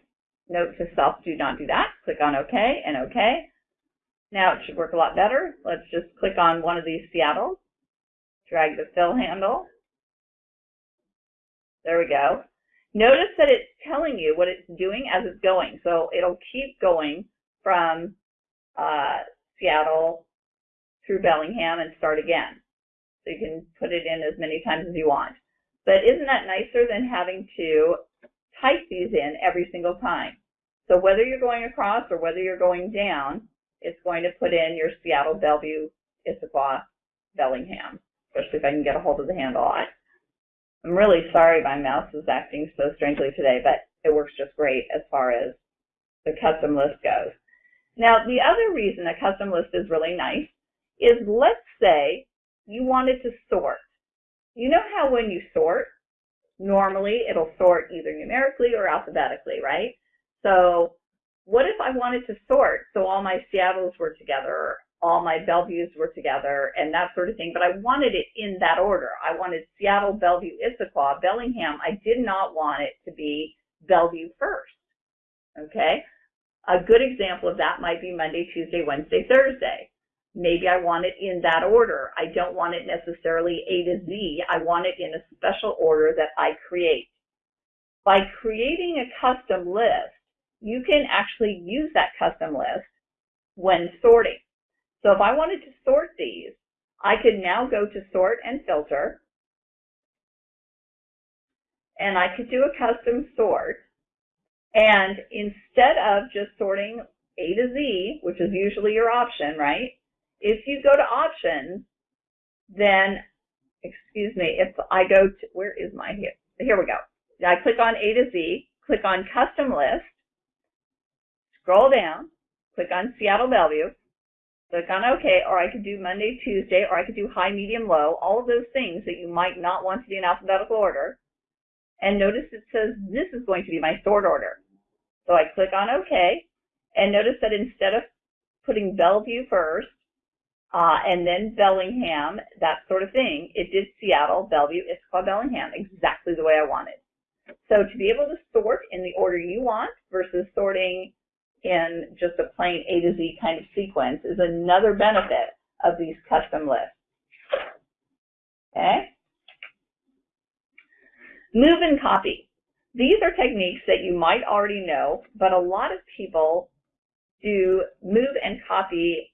Note to self, do not do that. Click on OK and OK. Now it should work a lot better. Let's just click on one of these Seattles, drag the fill handle. There we go. Notice that it's telling you what it's doing as it's going. So it'll keep going from uh, Seattle through Bellingham and start again. So you can put it in as many times as you want. But isn't that nicer than having to type these in every single time? So whether you're going across or whether you're going down, it's going to put in your Seattle, Bellevue, Issaquah, Bellingham, especially if I can get a hold of the handle. I, I'm really sorry my mouse is acting so strangely today, but it works just great as far as the custom list goes. Now, the other reason a custom list is really nice is let's say you wanted to sort. You know how when you sort, normally it'll sort either numerically or alphabetically, right? So what if I wanted to sort so all my Seattles were together, all my Bellevues were together, and that sort of thing, but I wanted it in that order. I wanted Seattle, Bellevue, Issaquah, Bellingham. I did not want it to be Bellevue first. Okay? A good example of that might be Monday, Tuesday, Wednesday, Thursday. Maybe I want it in that order. I don't want it necessarily A to Z. I want it in a special order that I create. By creating a custom list, you can actually use that custom list when sorting. So if I wanted to sort these, I could now go to sort and filter, and I could do a custom sort. And instead of just sorting A to Z, which is usually your option, right? If you go to options, then, excuse me, if I go to, where is my, here, here we go. I click on A to Z, click on custom list, scroll down, click on Seattle Bellevue, click on OK, or I could do Monday, Tuesday, or I could do high, medium, low, all of those things that you might not want to do in alphabetical order. And notice it says this is going to be my sort order. So I click on OK, and notice that instead of putting Bellevue first, uh, and then Bellingham, that sort of thing, it did Seattle, Bellevue, Issaquah, Bellingham, exactly the way I wanted. So to be able to sort in the order you want versus sorting in just a plain A to Z kind of sequence is another benefit of these custom lists. Okay? Move and copy. These are techniques that you might already know, but a lot of people do move and copy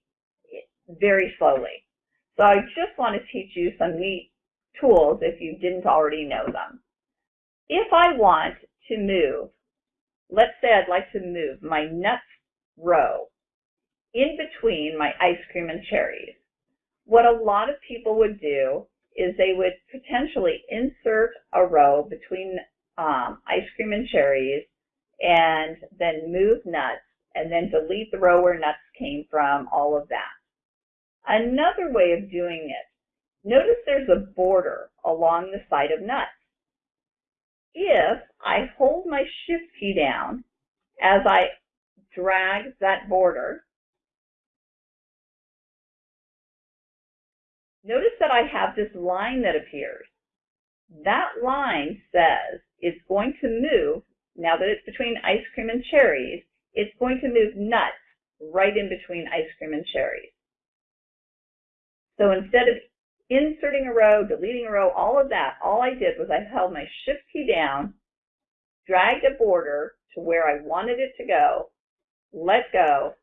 very slowly. So I just want to teach you some neat tools if you didn't already know them. If I want to move, let's say I'd like to move my nuts row in between my ice cream and cherries. What a lot of people would do is they would potentially insert a row between um, ice cream and cherries and then move nuts and then delete the row where nuts came from, all of that. Another way of doing it, notice there's a border along the side of nuts. If I hold my shift key down as I drag that border, notice that I have this line that appears. That line says it's going to move, now that it's between ice cream and cherries, it's going to move nuts right in between ice cream and cherries. So instead of inserting a row, deleting a row, all of that, all I did was I held my shift key down, dragged a border to where I wanted it to go, let go,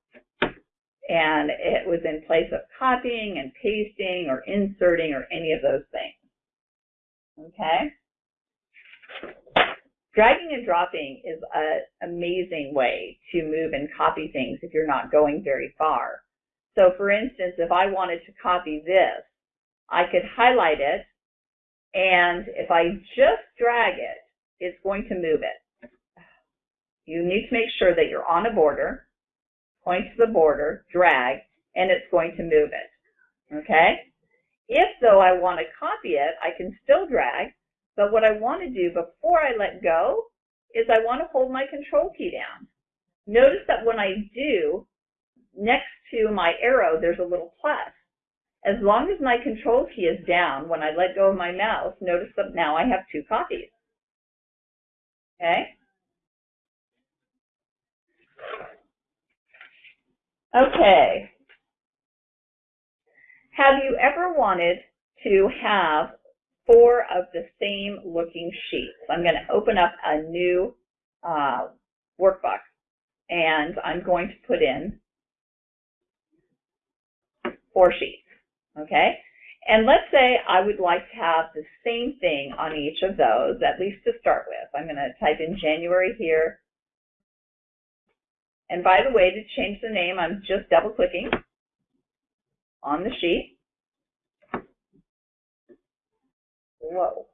and it was in place of copying and pasting or inserting or any of those things. Okay? Dragging and dropping is an amazing way to move and copy things if you're not going very far. So for instance, if I wanted to copy this, I could highlight it, and if I just drag it, it's going to move it. You need to make sure that you're on a border, point to the border, drag, and it's going to move it. Okay? If, though, I want to copy it, I can still drag, but what I want to do before I let go is I want to hold my control key down. Notice that when I do, next to my arrow, there's a little plus. As long as my control key is down, when I let go of my mouse, notice that now I have two copies. Okay? Okay. Have you ever wanted to have four of the same looking sheets. I'm going to open up a new uh, workbook and I'm going to put in four sheets, okay? And let's say I would like to have the same thing on each of those, at least to start with. I'm going to type in January here. And by the way, to change the name, I'm just double clicking on the sheet. Whoa.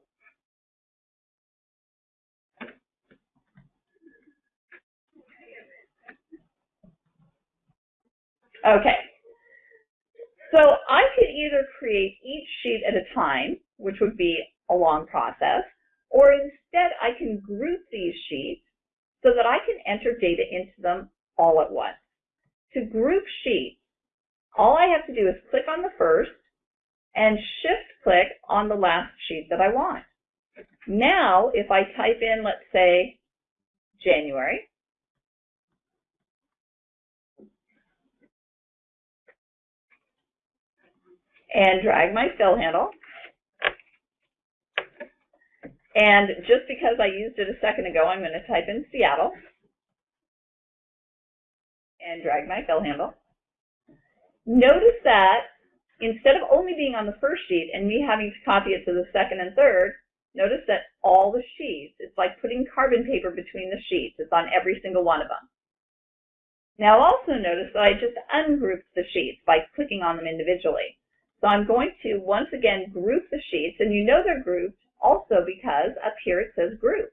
Okay. So I could either create each sheet at a time, which would be a long process, or instead I can group these sheets so that I can enter data into them all at once. To group sheets, all I have to do is click on the first, and shift click on the last sheet that I want. Now, if I type in, let's say, January, and drag my fill handle, and just because I used it a second ago, I'm going to type in Seattle and drag my fill handle. Notice that instead of only being on the first sheet and me having to copy it to the second and third, notice that all the sheets, it's like putting carbon paper between the sheets. It's on every single one of them. Now also notice that I just ungrouped the sheets by clicking on them individually. So I'm going to once again group the sheets, and you know they're grouped also because up here it says group.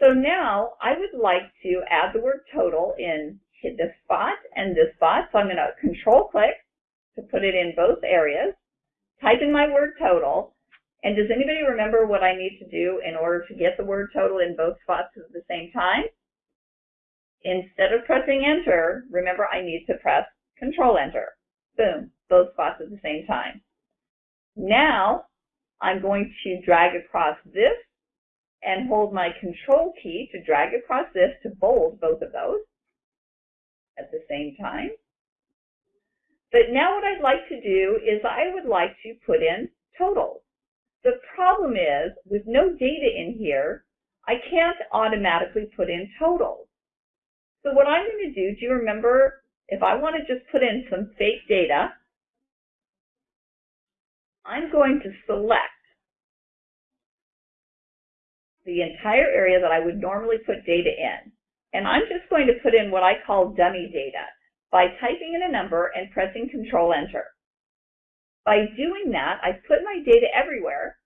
So now I would like to add the word total in this spot and this spot. So I'm going to control click to put it in both areas, type in my word total, and does anybody remember what I need to do in order to get the word total in both spots at the same time? Instead of pressing enter, remember I need to press control enter. Boom, both spots at the same time. Now, I'm going to drag across this and hold my control key to drag across this to bold both of those at the same time. But now what I'd like to do is I would like to put in totals. The problem is, with no data in here, I can't automatically put in totals. So what I'm going to do, do you remember if I want to just put in some fake data, I'm going to select the entire area that I would normally put data in. And I'm just going to put in what I call dummy data by typing in a number and pressing Control Enter. By doing that, I've put my data everywhere,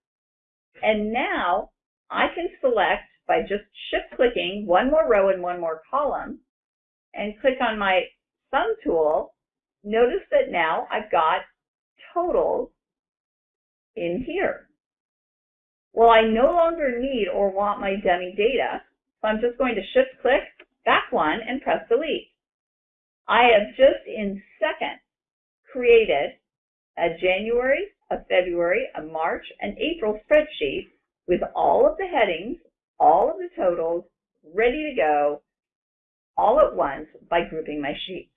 and now I can select by just shift clicking one more row and one more column and click on my sum tool. Notice that now I've got totals in here. Well, I no longer need or want my dummy data, so I'm just going to shift click back one and press delete. I have just in seconds created a January, a February, a March, and April spreadsheet with all of the headings, all of the totals, ready to go all at once by grouping my sheets.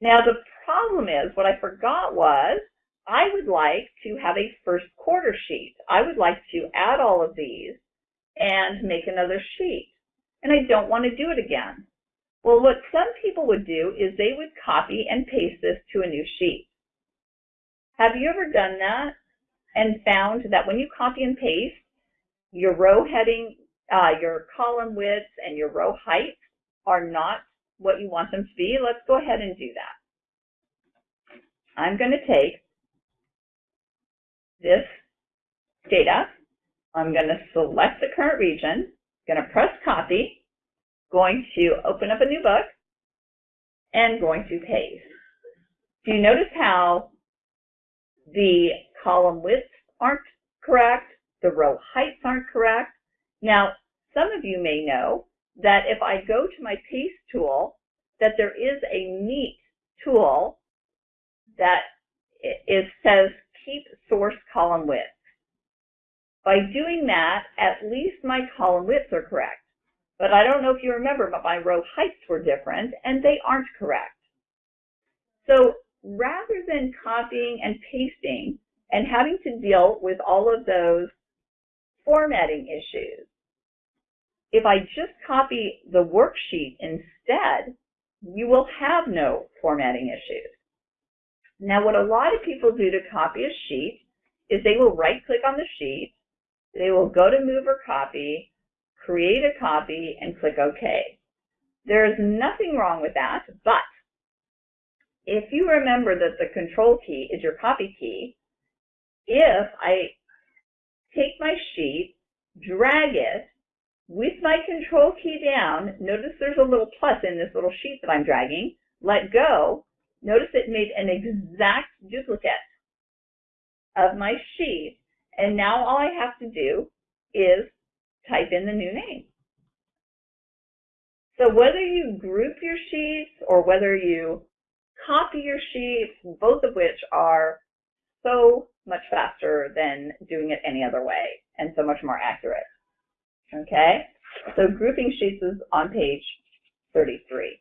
Now the problem is, what I forgot was, I would like to have a first quarter sheet. I would like to add all of these and make another sheet. And I don't want to do it again. Well, what some people would do is they would copy and paste this to a new sheet. Have you ever done that and found that when you copy and paste, your row heading, uh, your column widths, and your row height are not what you want them to be? Let's go ahead and do that. I'm going to take this data. I'm going to select the current region, going to press copy, going to open up a new book, and going to paste. Do you notice how the column widths aren't correct, the row heights aren't correct? Now, some of you may know that if I go to my paste tool, that there is a neat tool that it says keep source column width. By doing that, at least my column widths are correct. But I don't know if you remember, but my row heights were different, and they aren't correct. So rather than copying and pasting and having to deal with all of those formatting issues, if I just copy the worksheet instead, you will have no formatting issues. Now, what a lot of people do to copy a sheet is they will right-click on the sheet, they will go to Move or Copy, create a copy, and click OK. There is nothing wrong with that, but if you remember that the Control key is your copy key, if I take my sheet, drag it, with my Control key down, notice there's a little plus in this little sheet that I'm dragging, let go, Notice it made an exact duplicate of my sheet, and now all I have to do is type in the new name. So whether you group your sheets or whether you copy your sheets, both of which are so much faster than doing it any other way and so much more accurate. Okay, so grouping sheets is on page 33.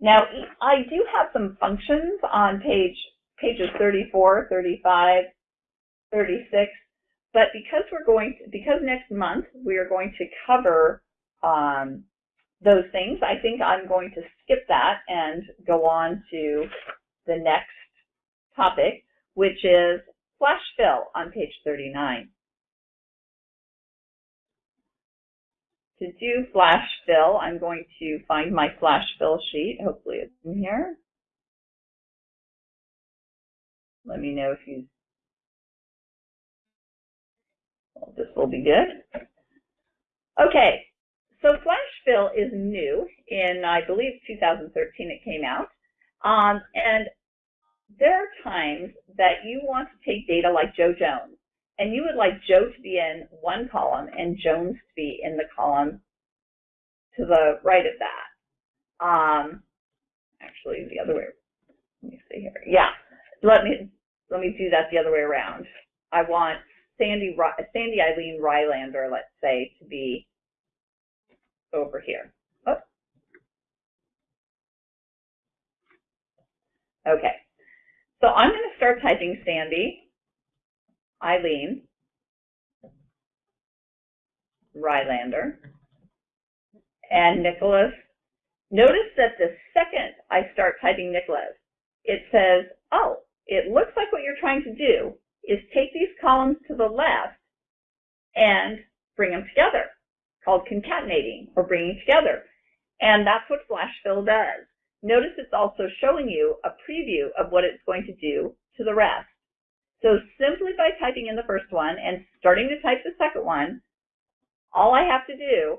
Now, I do have some functions on page pages 34, 35, 36, but because we're going to, because next month we are going to cover um, those things, I think I'm going to skip that and go on to the next topic, which is flash fill on page 39. To do flash fill, I'm going to find my flash fill sheet. Hopefully it's in here. Let me know if you, well, this will be good. Okay, so flash fill is new in, I believe, 2013 it came out. Um, and there are times that you want to take data like Joe Jones and you would like Joe to be in one column and Jones to be in the column to the right of that. Um, actually, the other way. Let me see here. Yeah, let me let me do that the other way around. I want Sandy Sandy Eileen Rylander, let's say, to be over here. Oh. Okay. So I'm going to start typing Sandy Eileen. Rylander, and Nicholas. Notice that the second I start typing Nicholas, it says, oh, it looks like what you're trying to do is take these columns to the left and bring them together, called concatenating or bringing together. And that's what flash fill does. Notice it's also showing you a preview of what it's going to do to the rest. So simply by typing in the first one and starting to type the second one, all I have to do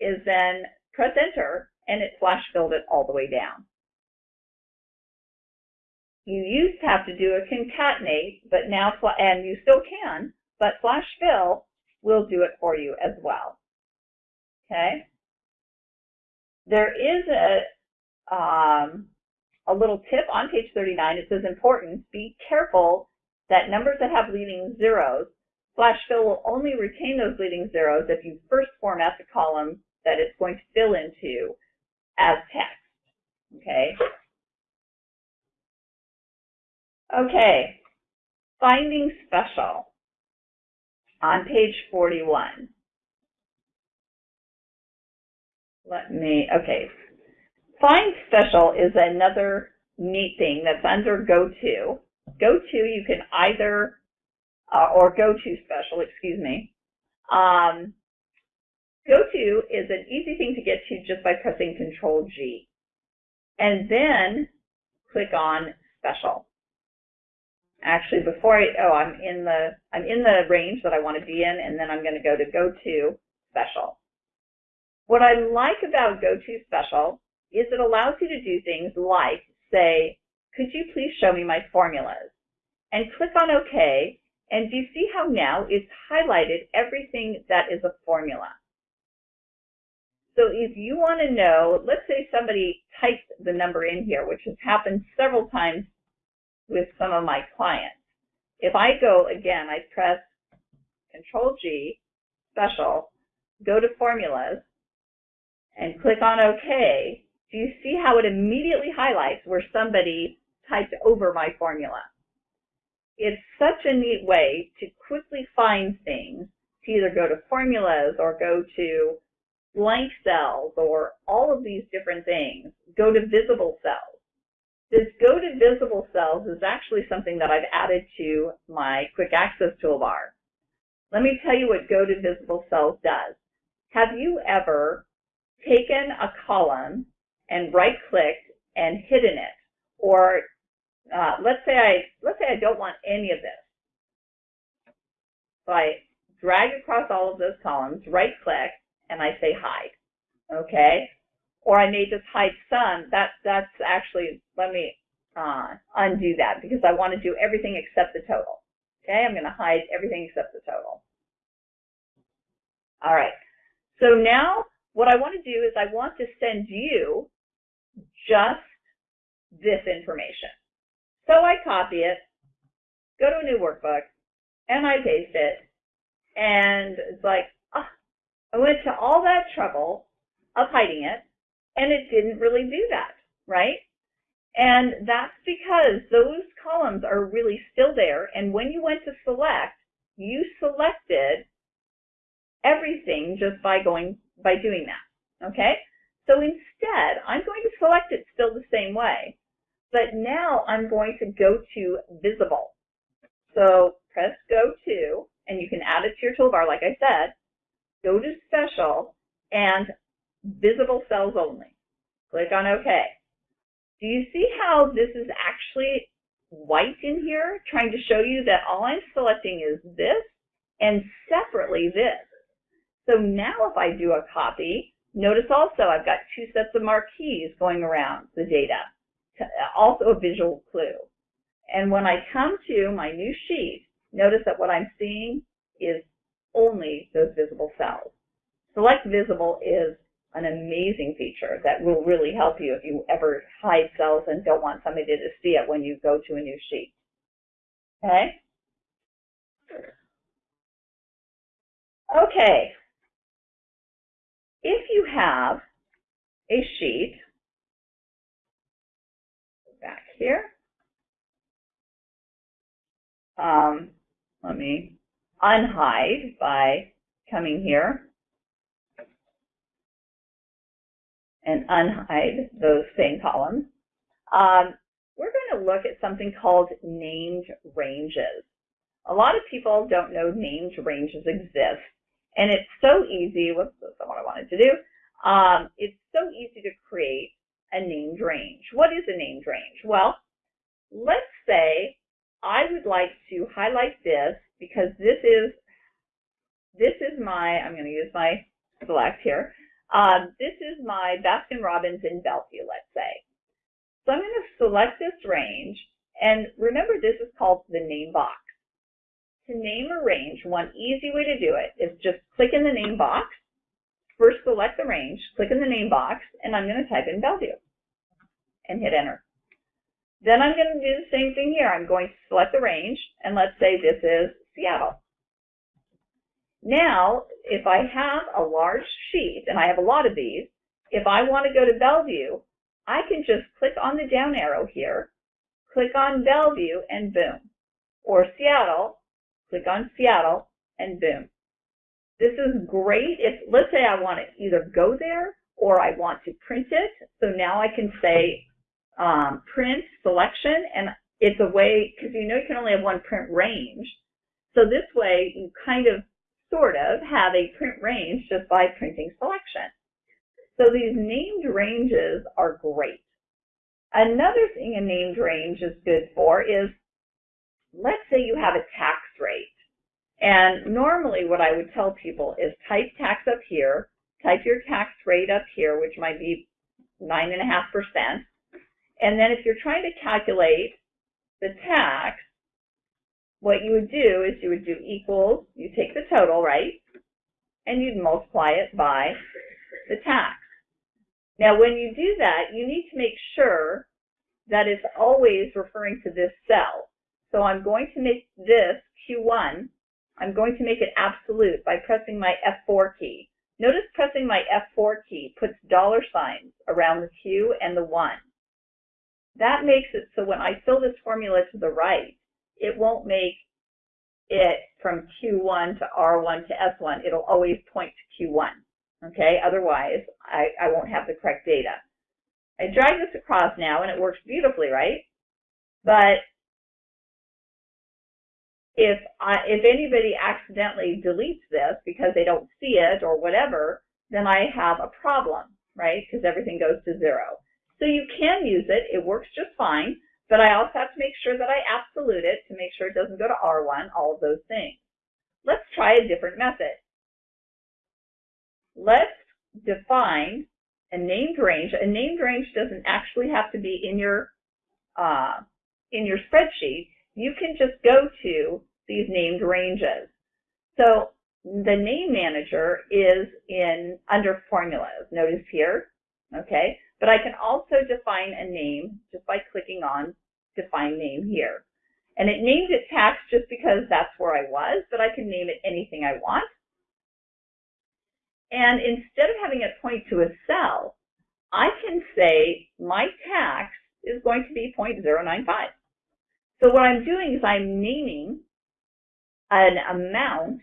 is then press enter and it flash filled it all the way down. You used to have to do a concatenate, but now, and you still can, but flash fill will do it for you as well. Okay? There is a, um, a little tip on page 39. It says important, be careful that numbers that have leading zeros, flash fill will only retain those leading zeros if you first format the column that it's going to fill into as text. Okay? Okay, finding special on page 41. Let me, okay. Find special is another neat thing that's under go-to. Go-to, you can either, uh, or go-to special, excuse me. Um, go-to is an easy thing to get to just by pressing Control G. And then click on special. Actually, before I, oh, I'm in the, I'm in the range that I want to be in, and then I'm going to go to go-to special. What I like about go-to special is it allows you to do things like say, could you please show me my formulas? And click on OK, and do you see how now it's highlighted everything that is a formula? So if you want to know, let's say somebody types the number in here, which has happened several times with some of my clients. If I go again, I press Control G, special, go to formulas, and click on OK, do you see how it immediately highlights where somebody typed over my formula? It's such a neat way to quickly find things, to either go to formulas or go to blank cells or all of these different things, go to visible cells. This go to visible cells is actually something that I've added to my quick access toolbar. Let me tell you what go to visible cells does. Have you ever taken a column and right clicked and hidden it? Or uh, let's say I let's say I don't want any of this. So I drag across all of those columns, right click, and I say hide. Okay? or I may just hide some, that, that's actually, let me uh, undo that because I want to do everything except the total. Okay, I'm going to hide everything except the total. All right, so now what I want to do is I want to send you just this information. So I copy it, go to a new workbook, and I paste it, and it's like, oh, I went to all that trouble of hiding it, and it didn't really do that, right? And that's because those columns are really still there, and when you went to select, you selected everything just by going by doing that, okay? So instead, I'm going to select it still the same way, but now I'm going to go to visible. So press go to, and you can add it to your toolbar like I said, go to special, and visible cells only. Click on OK. Do you see how this is actually white in here, trying to show you that all I'm selecting is this and separately this. So now if I do a copy, notice also I've got two sets of marquees going around the data, also a visual clue. And when I come to my new sheet, notice that what I'm seeing is only those visible cells. Select visible is an amazing feature that will really help you if you ever hide cells and don't want somebody to see it when you go to a new sheet. Okay? Okay. If you have a sheet, back here. Um, let me unhide by coming here and unhide those same columns. Um, we're going to look at something called named ranges. A lot of people don't know named ranges exist, and it's so easy, whoops, that's not what I wanted to do. Um, it's so easy to create a named range. What is a named range? Well, let's say I would like to highlight this because this is this is my, I'm going to use my select here. Um, this is my Baskin Robbins in Bellevue, let's say. So I'm going to select this range, and remember this is called the name box. To name a range, one easy way to do it is just click in the name box, first select the range, click in the name box, and I'm going to type in Bellevue and hit enter. Then I'm going to do the same thing here. I'm going to select the range, and let's say this is Seattle. Now, if I have a large sheet, and I have a lot of these, if I want to go to Bellevue, I can just click on the down arrow here, click on Bellevue, and boom. Or Seattle, click on Seattle, and boom. This is great if, let's say I want to either go there or I want to print it. So now I can say um, print selection, and it's a way, because you know you can only have one print range. So this way you kind of sort of, have a print range just by printing selection. So these named ranges are great. Another thing a named range is good for is, let's say you have a tax rate. And normally what I would tell people is type tax up here, type your tax rate up here, which might be 9.5%. And then if you're trying to calculate the tax, what you would do is you would do equals, you take the total, right? And you'd multiply it by the tax. Now, when you do that, you need to make sure that it's always referring to this cell. So I'm going to make this Q1, I'm going to make it absolute by pressing my F4 key. Notice pressing my F4 key puts dollar signs around the Q and the 1. That makes it so when I fill this formula to the right, it won't make it from Q1 to R1 to S1. It'll always point to Q1. Okay, otherwise I, I won't have the correct data. I drag this across now and it works beautifully, right? But if I, if anybody accidentally deletes this because they don't see it or whatever, then I have a problem, right? Because everything goes to zero. So you can use it. It works just fine. But I also have to make sure that I absolute it to make sure it doesn't go to R1, all of those things. Let's try a different method. Let's define a named range. A named range doesn't actually have to be in your uh, in your spreadsheet. You can just go to these named ranges. So the name manager is in under formulas. Notice here, okay? But I can also define a name just by clicking on define name here. And it named it tax just because that's where I was, but I can name it anything I want. And instead of having it point to a cell, I can say my tax is going to be 0.095. So what I'm doing is I'm naming an amount,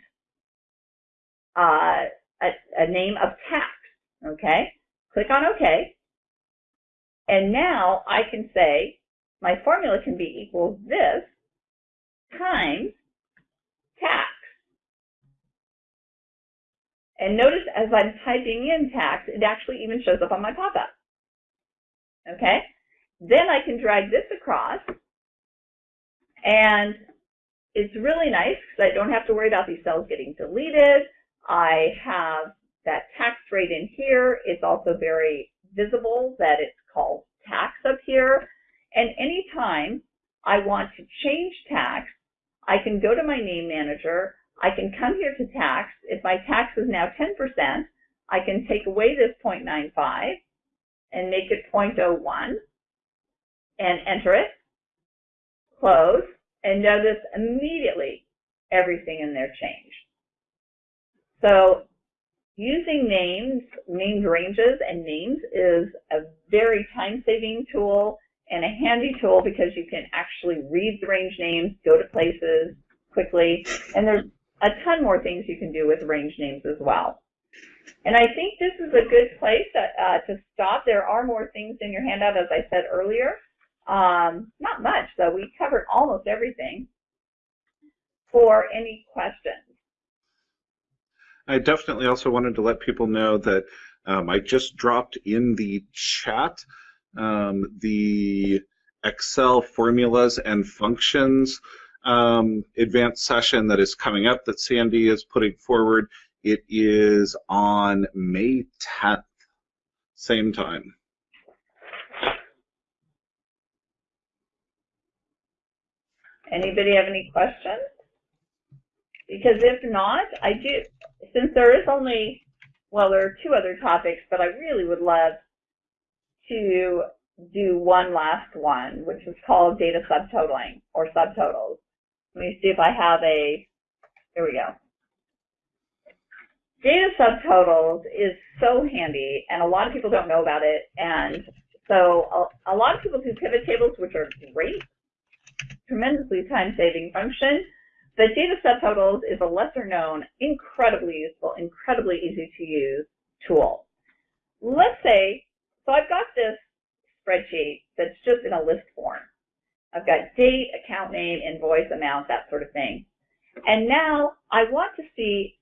uh, a, a name of tax, okay? Click on OK. And now I can say my formula can be equals this times tax. And notice as I'm typing in tax, it actually even shows up on my pop-up. Okay? Then I can drag this across, and it's really nice because I don't have to worry about these cells getting deleted. I have that tax rate in here. It's also very visible that it's called tax up here. And anytime I want to change tax, I can go to my name manager. I can come here to tax. If my tax is now 10%, I can take away this 0.95 and make it 0.01 and enter it, close, and notice immediately everything in there changed. So using names, named ranges and names is a very time-saving tool and a handy tool because you can actually read the range names, go to places quickly, and there's a ton more things you can do with range names as well. And I think this is a good place uh, to stop. There are more things in your handout, as I said earlier. Um, not much, though. We covered almost everything. For any questions? I definitely also wanted to let people know that um, I just dropped in the chat um, the Excel formulas and functions um, advanced session that is coming up that Sandy is putting forward. It is on May 10th, same time. Anybody have any questions? Because if not, I do, since there is only, well, there are two other topics, but I really would love to do one last one, which is called data subtotaling or subtotals. Let me see if I have a, here we go. Data subtotals is so handy, and a lot of people don't know about it. And so a, a lot of people do pivot tables, which are great, tremendously time-saving function. But data subtotals is a lesser known, incredibly useful, incredibly easy to use tool. Let's say, so I've got this spreadsheet that's just in a list form. I've got date, account name, invoice amount, that sort of thing. And now I want to see,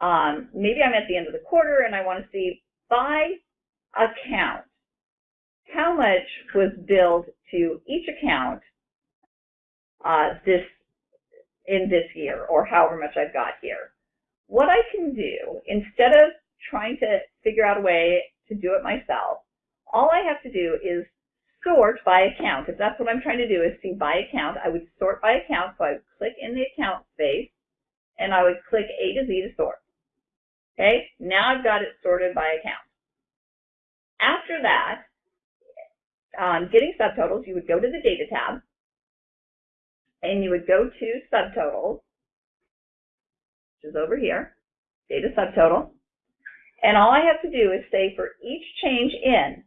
um, maybe I'm at the end of the quarter and I want to see by account, how much was billed to each account uh, this in this year or however much I've got here. What I can do, instead of trying to figure out a way to do it myself, all I have to do is sort by account. If that's what I'm trying to do is see by account, I would sort by account. So I would click in the account space and I would click A to Z to sort. Okay, now I've got it sorted by account. After that, um, getting subtotals, you would go to the data tab and you would go to subtotals, which is over here, data subtotal. And all I have to do is say for each change in,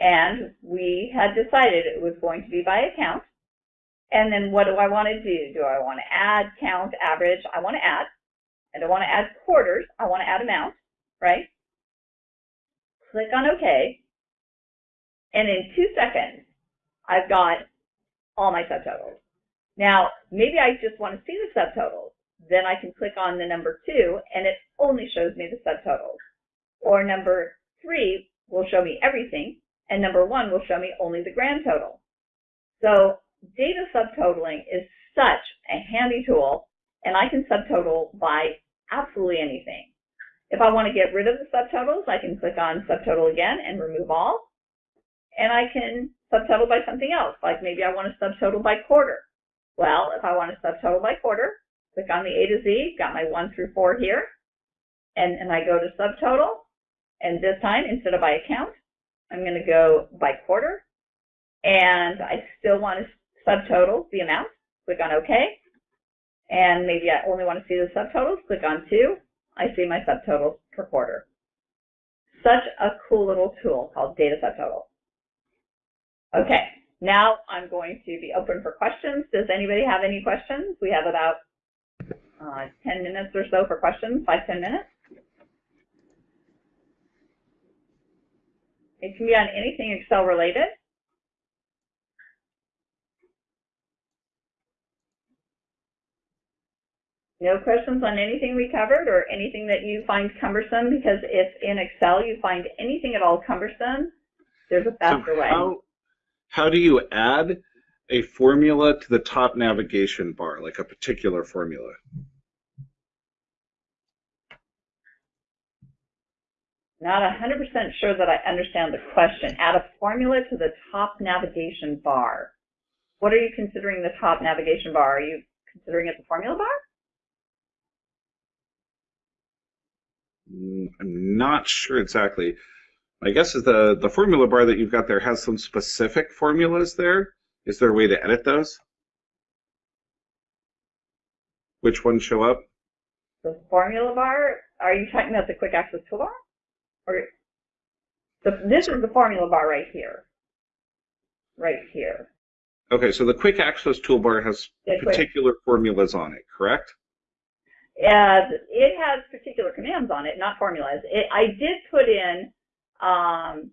and we had decided it was going to be by account. And then what do I want to do? Do I want to add, count, average? I want to add. And I don't want to add quarters. I want to add amount, right? Click on OK. And in two seconds, I've got all my subtotals. Now, maybe I just want to see the subtotals. Then I can click on the number two, and it only shows me the subtotals. Or number three will show me everything, and number one will show me only the grand total. So data subtotaling is such a handy tool, and I can subtotal by absolutely anything. If I want to get rid of the subtotals, I can click on subtotal again and remove all. And I can subtotal by something else, like maybe I want to subtotal by quarter. Well, if I want to subtotal by quarter, click on the A to Z, got my 1 through 4 here, and, and I go to subtotal, and this time, instead of by account, I'm going to go by quarter, and I still want to subtotal the amount. Click on OK. And maybe I only want to see the subtotals. Click on 2. I see my subtotals per quarter. Such a cool little tool called Data Subtotal. Okay, now I'm going to be open for questions. Does anybody have any questions? We have about uh, 10 minutes or so for questions, 5, 10 minutes. It can be on anything Excel related. No questions on anything we covered or anything that you find cumbersome because if in Excel you find anything at all cumbersome, there's a faster so way. How, how do you add a formula to the top navigation bar, like a particular formula? Not 100% sure that I understand the question. Add a formula to the top navigation bar. What are you considering the top navigation bar? Are you considering it the formula bar? Mm, I'm not sure exactly. I guess is the, the formula bar that you've got there has some specific formulas there. Is there a way to edit those? Which ones show up? The formula bar, are you talking about the quick access toolbar? Or the, this is the formula bar right here. Right here. Okay, so the quick access toolbar has Yeah, quick. particular formulas on it, correct? uh, it has particular commands on it, not formulas. It, I did put in um,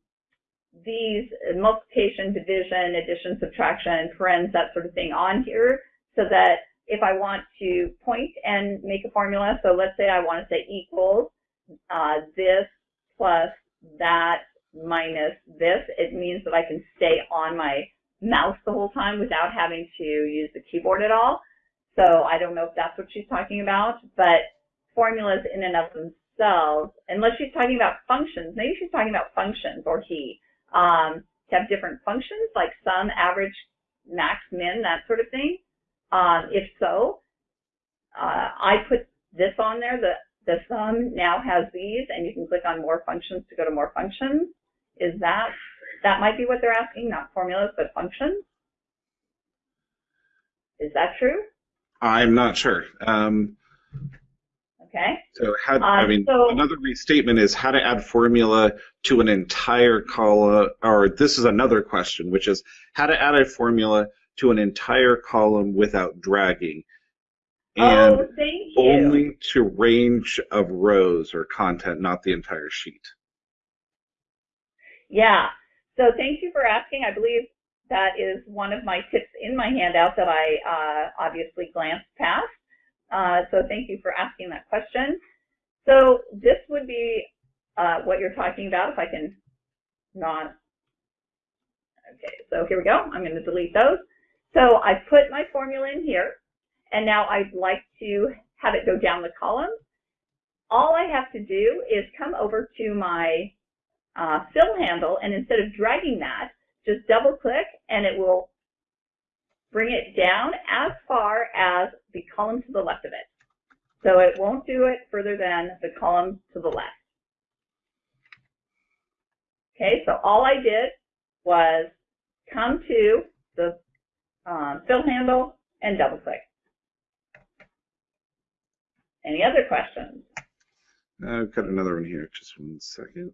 these multiplication, division, addition, subtraction, parens, that sort of thing on here so that if I want to point and make a formula, so let's say I want to say equals uh, this plus that minus this, it means that I can stay on my mouse the whole time without having to use the keyboard at all. So I don't know if that's what she's talking about, but formulas in and of unless she's talking about functions, maybe she's talking about functions or he, um, have different functions like sum, average, max, min, that sort of thing. Um, if so, uh, I put this on there, the, the sum now has these, and you can click on more functions to go to more functions. Is that, that might be what they're asking, not formulas, but functions? Is that true? I'm not sure. Um, Okay. so how, I Um, mean, so- another restatement is how to add formula to an entire column, or this is another question, which is how to add a formula to an entire column without dragging. And oh, thank you. only to range of rows or content, not the entire sheet. Yeah. So thank you for asking. I believe that is one of my tips in my handout that I uh, obviously glanced past. Uh, so thank you for asking that question. So this would be uh, what you're talking about if I can not. Okay, so here we go. I'm going to delete those. So I put my formula in here, and now I'd like to have it go down the column. All I have to do is come over to my uh, fill handle, and instead of dragging that, just double click and it will bring it down as far as the column to the left of it. So it won't do it further than the column to the left. Okay, so all I did was come to the um, fill handle and double click. Any other questions? I've got another one here. Just one second.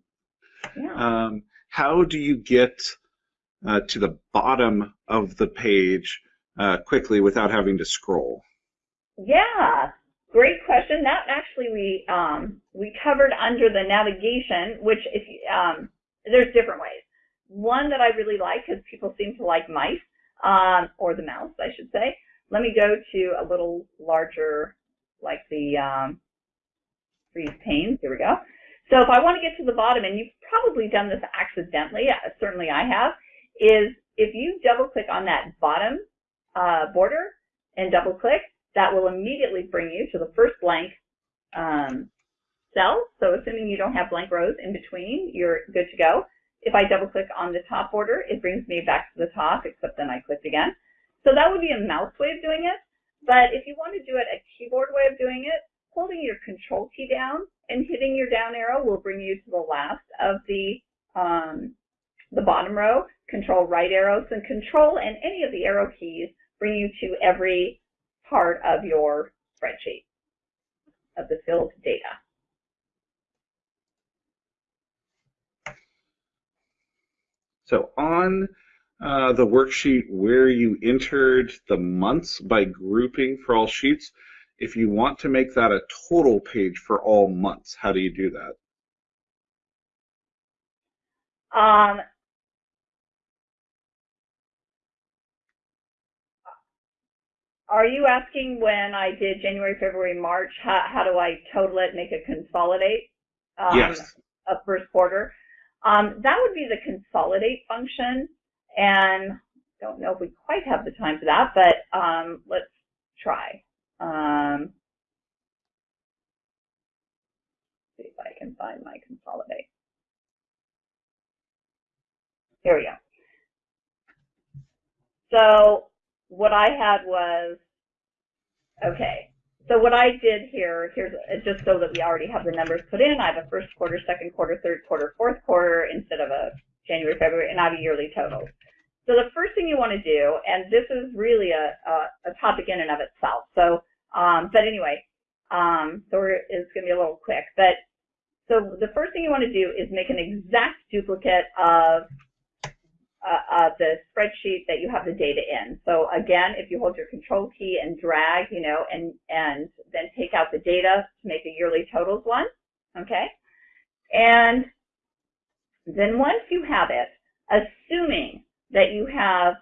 Yeah. Um, how do you get uh, to the bottom of the page uh, quickly without having to scroll? Yeah, great question. That actually we um, we covered under the navigation, which if um, there's different ways. One that I really like because people seem to like mice um, or the mouse, I should say. Let me go to a little larger, like the um, freeze panes. Here we go. So if I want to get to the bottom, and you've probably done this accidentally, uh, certainly I have, is if you double click on that bottom uh, border and double click, that will immediately bring you to the first blank um, cell. So assuming you don't have blank rows in between, you're good to go. If I double click on the top border, it brings me back to the top, except then I clicked again. So that would be a mouse way of doing it. But if you want to do it a keyboard way of doing it, holding your control key down and hitting your down arrow will bring you to the last of the um, the bottom row. Control right arrow, so control and any of the arrow keys bring you to every part of your spreadsheet of the filled data. So on uh, the worksheet where you entered the months by grouping for all sheets, if you want to make that a total page for all months, how do you do that? Um, are you asking when I did January, February, March, how, how do I total it, make it consolidate? Um, yes. A first quarter. Um, that would be the consolidate function, and I don't know if we quite have the time for that, but um, let's try. Um, see if I can find my consolidate. Here we go. So what I had was, okay, so what I did here, here's just so that we already have the numbers put in, I have a first quarter, second quarter, third quarter, fourth quarter instead of a January, February, and I have a yearly total. So the first thing you want to do, and this is really a, a, a topic in and of itself. So, um, but anyway, um, so it's going to be a little quick. But so the first thing you want to do is make an exact duplicate of uh, of the spreadsheet that you have the data in. So again, if you hold your control key and drag, you know, and, and then take out the data to make a yearly totals one, okay? And then once you have it, assuming that you have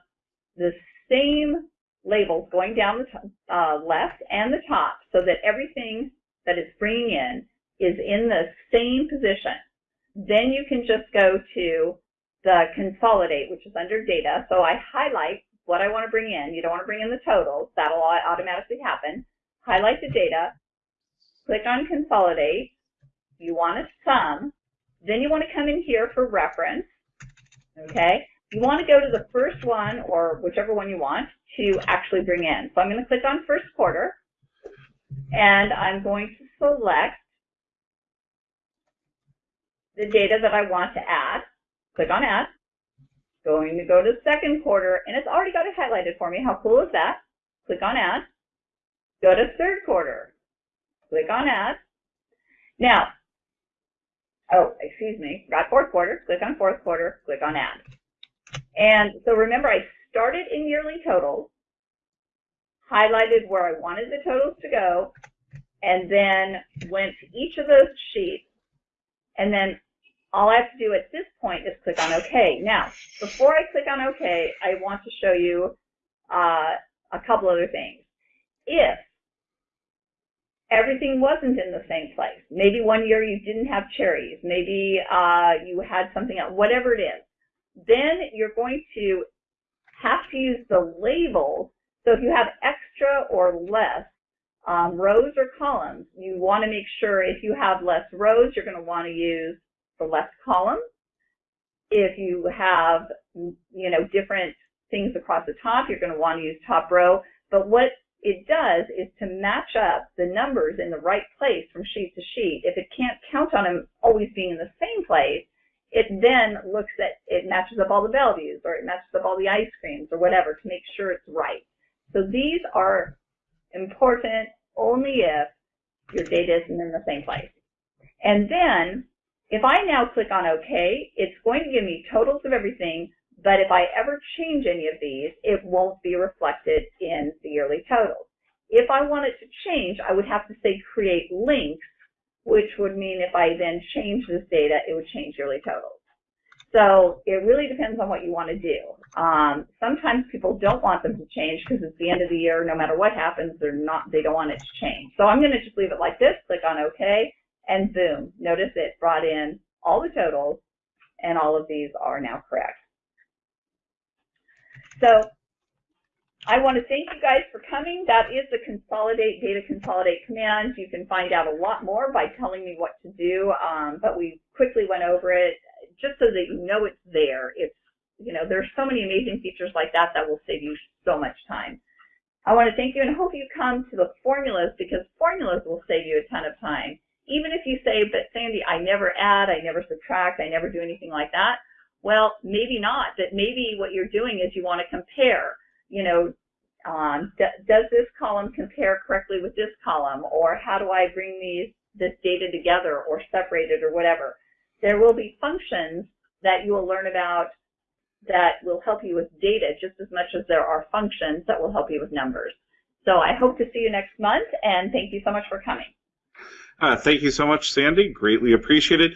the same labels going down the uh, left and the top so that everything that it's bringing in is in the same position, then you can just go to the consolidate, which is under data. So I highlight what I want to bring in. You don't want to bring in the totals. That'll automatically happen. Highlight the data, click on consolidate. You want a sum. Then you want to come in here for reference. Okay. You want to go to the first one or whichever one you want to actually bring in. So I'm going to click on first quarter and I'm going to select the data that I want to add. Click on add. Going to go to second quarter and it's already got it highlighted for me. How cool is that? Click on add. Go to third quarter. Click on add. Now, oh, excuse me, got fourth quarter. Click on fourth quarter. Click on add. And so remember, I started in yearly totals, highlighted where I wanted the totals to go, and then went to each of those sheets, and then all I have to do at this point is click on OK. Now, before I click on OK, I want to show you uh, a couple other things. If everything wasn't in the same place, maybe one year you didn't have cherries, maybe uh, you had something else, whatever it is, then you're going to have to use the labels. So if you have extra or less um, rows or columns, you want to make sure if you have less rows, you're going to want to use the less columns. If you have, you know, different things across the top, you're going to want to use top row. But what it does is to match up the numbers in the right place from sheet to sheet. If it can't count on them always being in the same place, it then looks at, it matches up all the values or it matches up all the ice creams or whatever to make sure it's right. So these are important only if your data isn't in the same place. And then if I now click on OK, it's going to give me totals of everything, but if I ever change any of these, it won't be reflected in the yearly totals. If I want it to change, I would have to say create links which would mean if I then change this data, it would change yearly totals. So it really depends on what you want to do. Um, sometimes people don't want them to change because it's the end of the year. No matter what happens, they're not. They don't want it to change. So I'm going to just leave it like this. Click on OK, and boom. Notice it brought in all the totals, and all of these are now correct. So I want to thank you guys for coming. That is the consolidate data consolidate command. You can find out a lot more by telling me what to do, um, but we quickly went over it just so that you know it's there. It's you know there's so many amazing features like that that will save you so much time. I want to thank you and hope you come to the formulas because formulas will save you a ton of time. Even if you say, but Sandy, I never add, I never subtract, I never do anything like that. Well, maybe not. but maybe what you're doing is you want to compare you know, um, does this column compare correctly with this column? Or how do I bring these this data together or separate it or whatever? There will be functions that you will learn about that will help you with data just as much as there are functions that will help you with numbers. So I hope to see you next month, and thank you so much for coming. Uh, thank you so much, Sandy. Greatly appreciated.